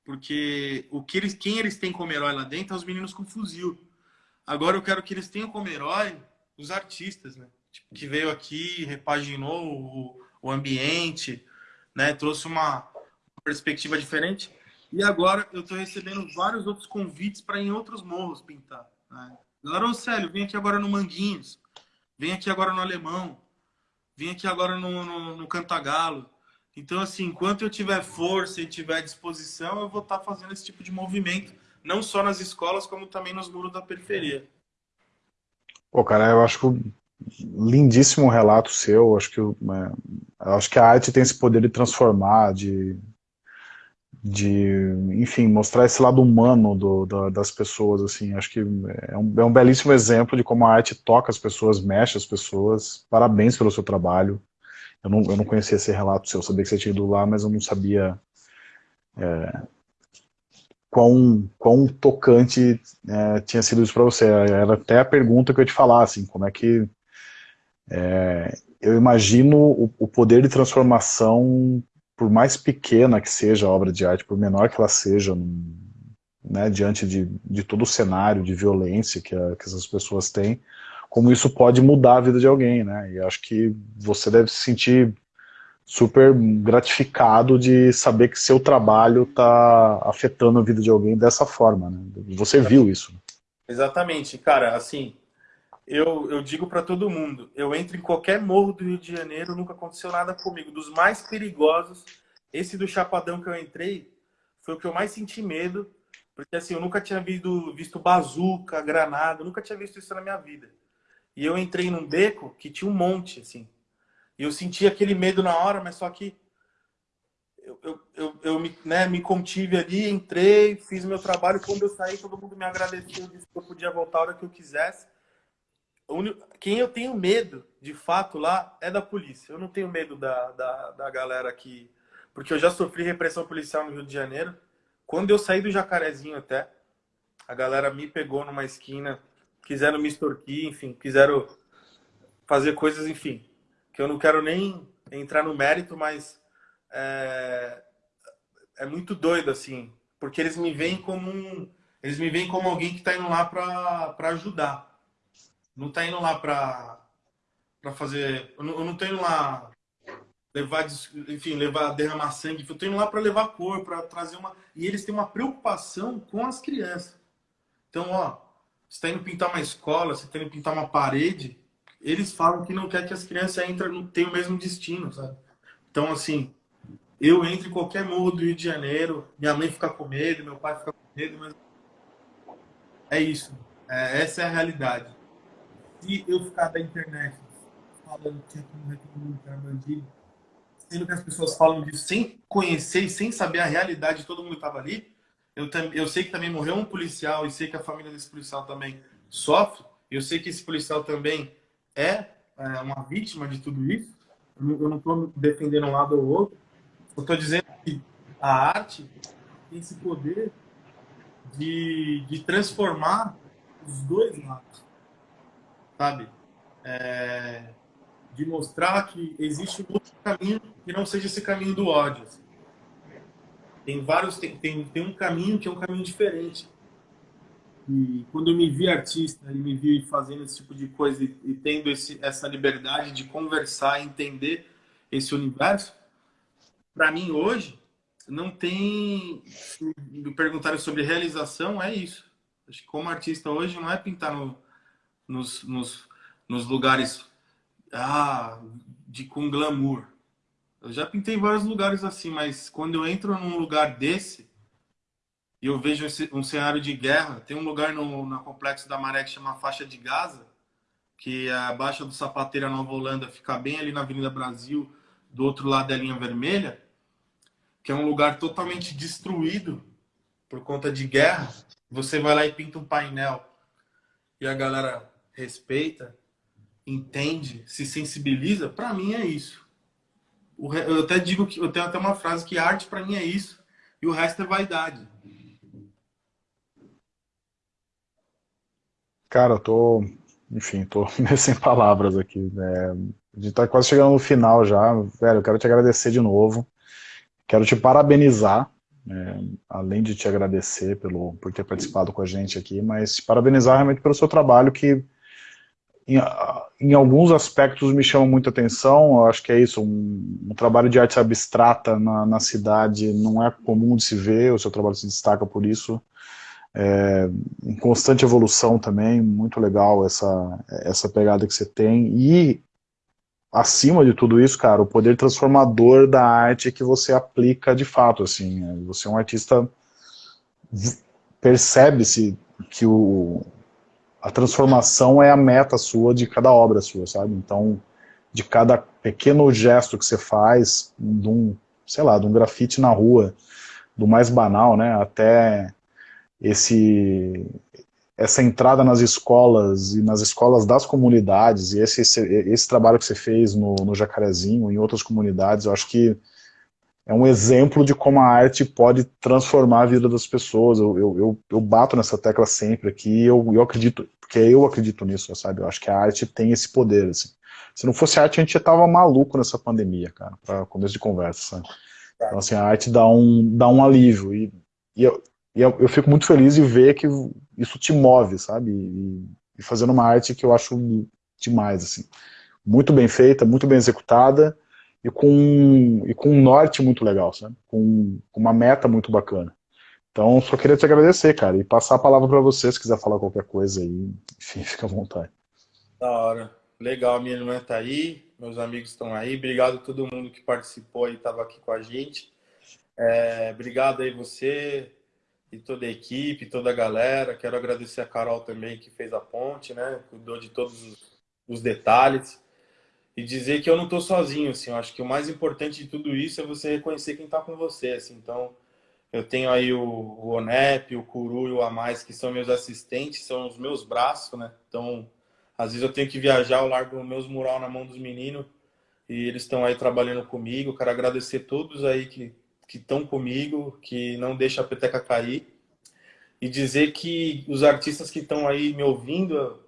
B: Porque o que eles, quem eles têm como herói lá dentro é os meninos com fuzil. Agora eu quero que eles tenham como herói os artistas, né? Tipo, que veio aqui, repaginou o, o ambiente, né? Trouxe uma perspectiva diferente. E agora eu estou recebendo vários outros convites para em outros morros pintar. Né? Galera, Célio, vem aqui agora no Manguinhos, vem aqui agora no Alemão, vem aqui agora no, no, no Cantagalo. Então, assim, enquanto eu tiver força e tiver disposição, eu vou estar tá fazendo esse tipo de movimento, não só nas escolas, como também nos muros da periferia.
A: Pô, cara, eu acho lindíssimo relato seu. Acho que, é, acho que a arte tem esse poder de transformar, de de, enfim, mostrar esse lado humano do, do, das pessoas, assim, acho que é um, é um, belíssimo exemplo de como a arte toca as pessoas, mexe as pessoas, parabéns pelo seu trabalho, eu não, eu não conhecia esse relato seu, eu sabia que você tinha ido lá, mas eu não sabia é, quão, quão tocante é, tinha sido isso para você, era até a pergunta que eu te falar, assim, como é que é, eu imagino o poder de transformação por mais pequena que seja a obra de arte, por menor que ela seja, né, diante de, de todo o cenário de violência que, a, que essas pessoas têm, como isso pode mudar a vida de alguém, né? E acho que você deve se sentir super gratificado de saber que seu trabalho está afetando a vida de alguém dessa forma, né? Você viu isso.
B: Exatamente, cara, assim, eu, eu digo para todo mundo, eu entro em qualquer morro do Rio de Janeiro, nunca aconteceu nada comigo. Dos mais perigosos, esse do Chapadão que eu entrei, foi o que eu mais senti medo, porque assim, eu nunca tinha visto, visto bazuca, granada, nunca tinha visto isso na minha vida. E eu entrei num beco que tinha um monte, assim. E eu senti aquele medo na hora, mas só que eu, eu, eu, eu me, né, me contive ali, entrei, fiz meu trabalho. Quando eu saí, todo mundo me agradeceu, disse que eu podia voltar a hora que eu quisesse. Quem eu tenho medo, de fato, lá é da polícia. Eu não tenho medo da, da, da galera que... Porque eu já sofri repressão policial no Rio de Janeiro. Quando eu saí do Jacarezinho até, a galera me pegou numa esquina, quiseram me extorquir, enfim, quiseram fazer coisas, enfim, que eu não quero nem entrar no mérito, mas é, é muito doido, assim, porque eles me veem como um, eles me veem como alguém que está indo lá para ajudar. Não está indo lá para para fazer, eu não, eu não tô indo lá levar, enfim, levar derramar sangue, eu tô indo lá para levar cor, para trazer uma, e eles têm uma preocupação com as crianças. Então, ó, você está indo pintar uma escola, você está indo pintar uma parede, eles falam que não quer que as crianças entrem, tenham o mesmo destino, sabe? Então, assim, eu entro em qualquer morro do Rio de Janeiro, minha mãe fica com medo, meu pai fica com medo, mas é isso. É, essa é a realidade. Eu ficar da internet falando que todo mundo era bandido, sendo que as pessoas falam disso sem conhecer e sem saber a realidade de todo mundo que estava ali, eu, eu sei que também morreu um policial e sei que a família desse policial também sofre. Eu sei que esse policial também é, é uma vítima de tudo isso. Eu não estou defendendo um lado ou outro. Eu estou dizendo que a arte tem esse poder de, de transformar os dois lados, sabe? É, de mostrar que existe um outro caminho que não seja esse caminho do ódio. Assim. Tem vários, tem, tem, tem um caminho que é um caminho diferente. E quando eu me vi artista e me vi fazendo esse tipo de coisa e, e tendo esse, essa liberdade de conversar, entender esse universo, para mim hoje não tem. Me perguntaram sobre realização, é isso. Acho que como artista hoje não é pintar no, nos, nos, nos lugares ah, de com glamour. Eu já pintei vários lugares assim, mas quando eu entro num lugar desse e eu vejo um cenário de guerra, tem um lugar no, no Complexo da Maré que chama Faixa de Gaza, que é a Baixa do Sapateira Nova Holanda fica bem ali na Avenida Brasil, do outro lado da linha vermelha, que é um lugar totalmente destruído por conta de guerra. Você vai lá e pinta um painel e a galera respeita, entende, se sensibiliza, para mim é isso. Eu até digo que eu tenho até uma frase que arte para mim é isso e o resto é vaidade.
A: Cara, eu tô, enfim, tô *laughs* sem palavras aqui. Né? A gente tá quase chegando no final já. Velho, eu quero te agradecer de novo. Quero te parabenizar, né? além de te agradecer pelo, por ter participado com a gente aqui, mas te parabenizar realmente pelo seu trabalho que em, em, alguns aspectos me chama muita atenção, eu acho que é isso, um, um trabalho de arte abstrata na, na, cidade não é comum de se ver, o seu trabalho se destaca por isso, é, em constante evolução também, muito legal essa, essa pegada que você tem, e acima de tudo isso, cara, o poder transformador da arte que você aplica de fato, assim, né? você é um artista, percebe-se que o, a transformação é a meta sua de cada obra sua, sabe? Então, de cada pequeno gesto que você faz, de um, sei lá, de um grafite na rua, do mais banal, né, até esse essa entrada nas escolas e nas escolas das comunidades e esse, esse, esse trabalho que você fez no, no Jacarezinho, em outras comunidades, eu acho que é um exemplo de como a arte pode transformar a vida das pessoas. Eu, eu, eu, bato nessa tecla sempre aqui eu, eu acredito, porque eu acredito nisso, sabe? Eu acho que a arte tem esse poder, assim. Se não fosse arte, a gente já tava maluco nessa pandemia, cara, para começo de conversa, sabe? Então, assim, a arte dá um, dá um alívio. E, e, eu, e eu, eu fico muito feliz de ver que isso te move, sabe? E, e fazendo uma arte que eu acho demais, assim. Muito bem feita, muito bem executada, e com, e com um norte muito legal, sabe? Com, com uma meta muito bacana. Então, só queria te agradecer, cara, e passar a palavra para você, se quiser falar qualquer coisa aí, enfim, *laughs* fica à vontade.
B: Da hora. Legal, minha irmã tá aí, meus amigos estão aí, obrigado a todo mundo que participou e estava aqui com a gente. É, obrigado aí você e toda a equipe, toda a galera. Quero agradecer a Carol também que fez a ponte, né? Cuidou de todos os detalhes. E dizer que eu não estou sozinho, assim, eu acho que o mais importante de tudo isso é você reconhecer quem está com você, assim, então eu tenho aí o, o Onep, o Curu e o Amais, que são meus assistentes, são os meus braços, né, então às vezes eu tenho que viajar, eu largo meus mural na mão dos meninos e eles estão aí trabalhando comigo, quero agradecer todos aí que estão comigo, que não deixa a peteca cair. E dizer que os artistas que estão aí me ouvindo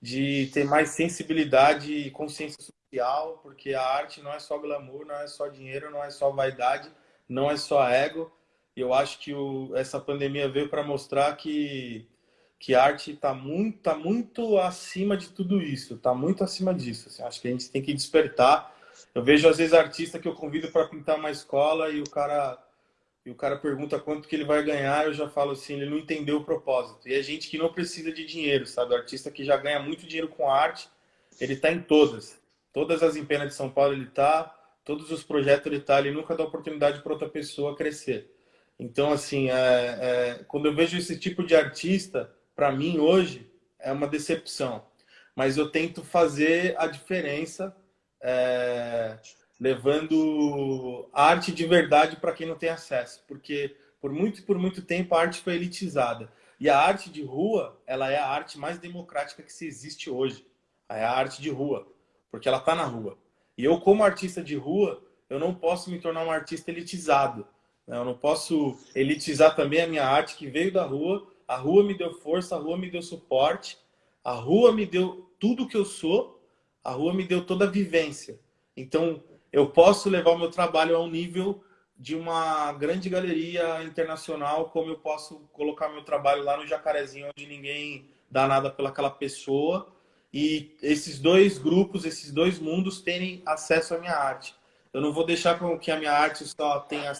B: de ter mais sensibilidade e consciência social, porque a arte não é só glamour, não é só dinheiro, não é só vaidade, não é só ego. Eu acho que o, essa pandemia veio para mostrar que, que a arte está muito, tá muito acima de tudo isso, está muito acima disso. Assim, acho que a gente tem que despertar. Eu vejo às vezes artista que eu convido para pintar uma escola e o cara e o cara pergunta quanto que ele vai ganhar, eu já falo assim, ele não entendeu o propósito. E é gente que não precisa de dinheiro, sabe? O artista que já ganha muito dinheiro com arte, ele está em todas. Todas as empenas de São Paulo ele está, todos os projetos ele está, ele nunca dá oportunidade para outra pessoa crescer. Então, assim, é, é, quando eu vejo esse tipo de artista, para mim hoje, é uma decepção. Mas eu tento fazer a diferença é, levando arte de verdade para quem não tem acesso, porque por muito por muito tempo a arte foi elitizada. E a arte de rua, ela é a arte mais democrática que se existe hoje. É a arte de rua, porque ela está na rua. E eu, como artista de rua, eu não posso me tornar um artista elitizado. Né? Eu não posso elitizar também a minha arte que veio da rua. A rua me deu força, a rua me deu suporte, a rua me deu tudo que eu sou, a rua me deu toda a vivência. Então, eu posso levar o meu trabalho ao nível de uma grande galeria internacional, como eu posso colocar meu trabalho lá no Jacarezinho, onde ninguém dá nada pelaquela pessoa, e esses dois grupos, esses dois mundos terem acesso à minha arte. Eu não vou deixar com que a minha arte só tenha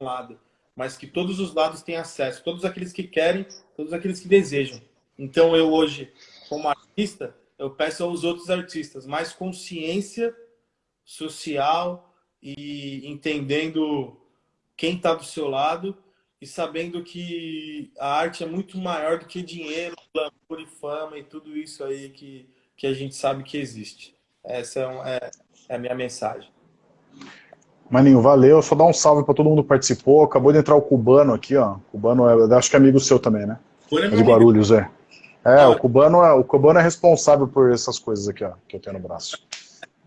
B: um lado, mas que todos os lados tenham acesso, todos aqueles que querem, todos aqueles que desejam. Então eu hoje, como artista, eu peço aos outros artistas mais consciência social e entendendo quem está do seu lado e sabendo que a arte é muito maior do que dinheiro, glamour e fama e tudo isso aí que, que a gente sabe que existe. Essa é, um, é, é a minha mensagem.
A: Maninho, valeu. Só dar um salve para todo mundo que participou. Acabou de entrar o Cubano aqui, ó. Cubano, é, acho que é amigo seu também, né? É de Guarulhos, é. É, o Cubano é, o Cubano é responsável por essas coisas aqui, ó, que eu tenho no braço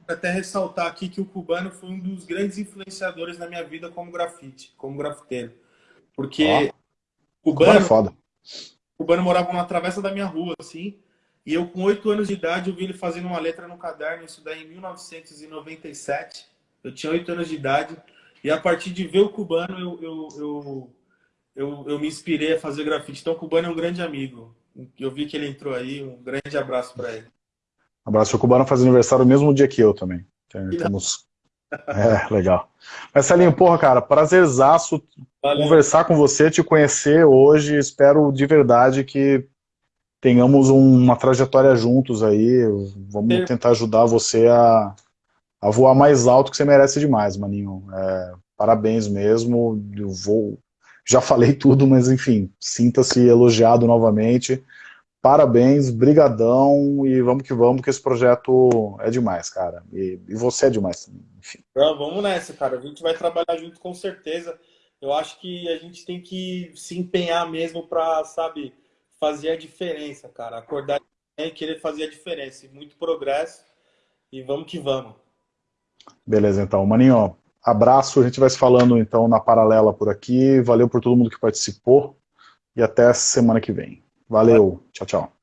B: até ressaltar aqui que o cubano foi um dos grandes influenciadores na minha vida como grafite, como grafiteiro. Porque
A: o cubano, é foda.
B: cubano morava na travessa da minha rua, assim, e eu com oito anos de idade eu vi ele fazendo uma letra no caderno, isso daí em 1997. Eu tinha oito anos de idade, e a partir de ver o cubano eu, eu, eu, eu, eu me inspirei a fazer grafite. Então o cubano é um grande amigo. Eu vi que ele entrou aí, um grande abraço para ele.
A: Abraço. O Cubano faz aniversário no mesmo dia que eu também. *laughs* Temos... É, legal. Marcelinho, porra, cara, prazerzaço Valeu. conversar com você, te conhecer hoje. Espero de verdade que tenhamos uma trajetória juntos aí. Vamos Sim. tentar ajudar você a, a voar mais alto que você merece demais, maninho. É, parabéns mesmo. Eu vou. Já falei tudo, mas enfim, sinta-se elogiado novamente parabéns, brigadão e vamos que vamos, que esse projeto é demais, cara. E, e você é demais
B: enfim. Não, vamos nessa, cara. A gente vai trabalhar junto com certeza. Eu acho que a gente tem que se empenhar mesmo para, sabe, fazer a diferença, cara. Acordar e querer fazer a diferença. Muito progresso e vamos que vamos.
A: Beleza, então. Maninho, abraço. A gente vai se falando, então, na paralela por aqui. Valeu por todo mundo que participou e até semana que vem. Valeu, tchau, tchau.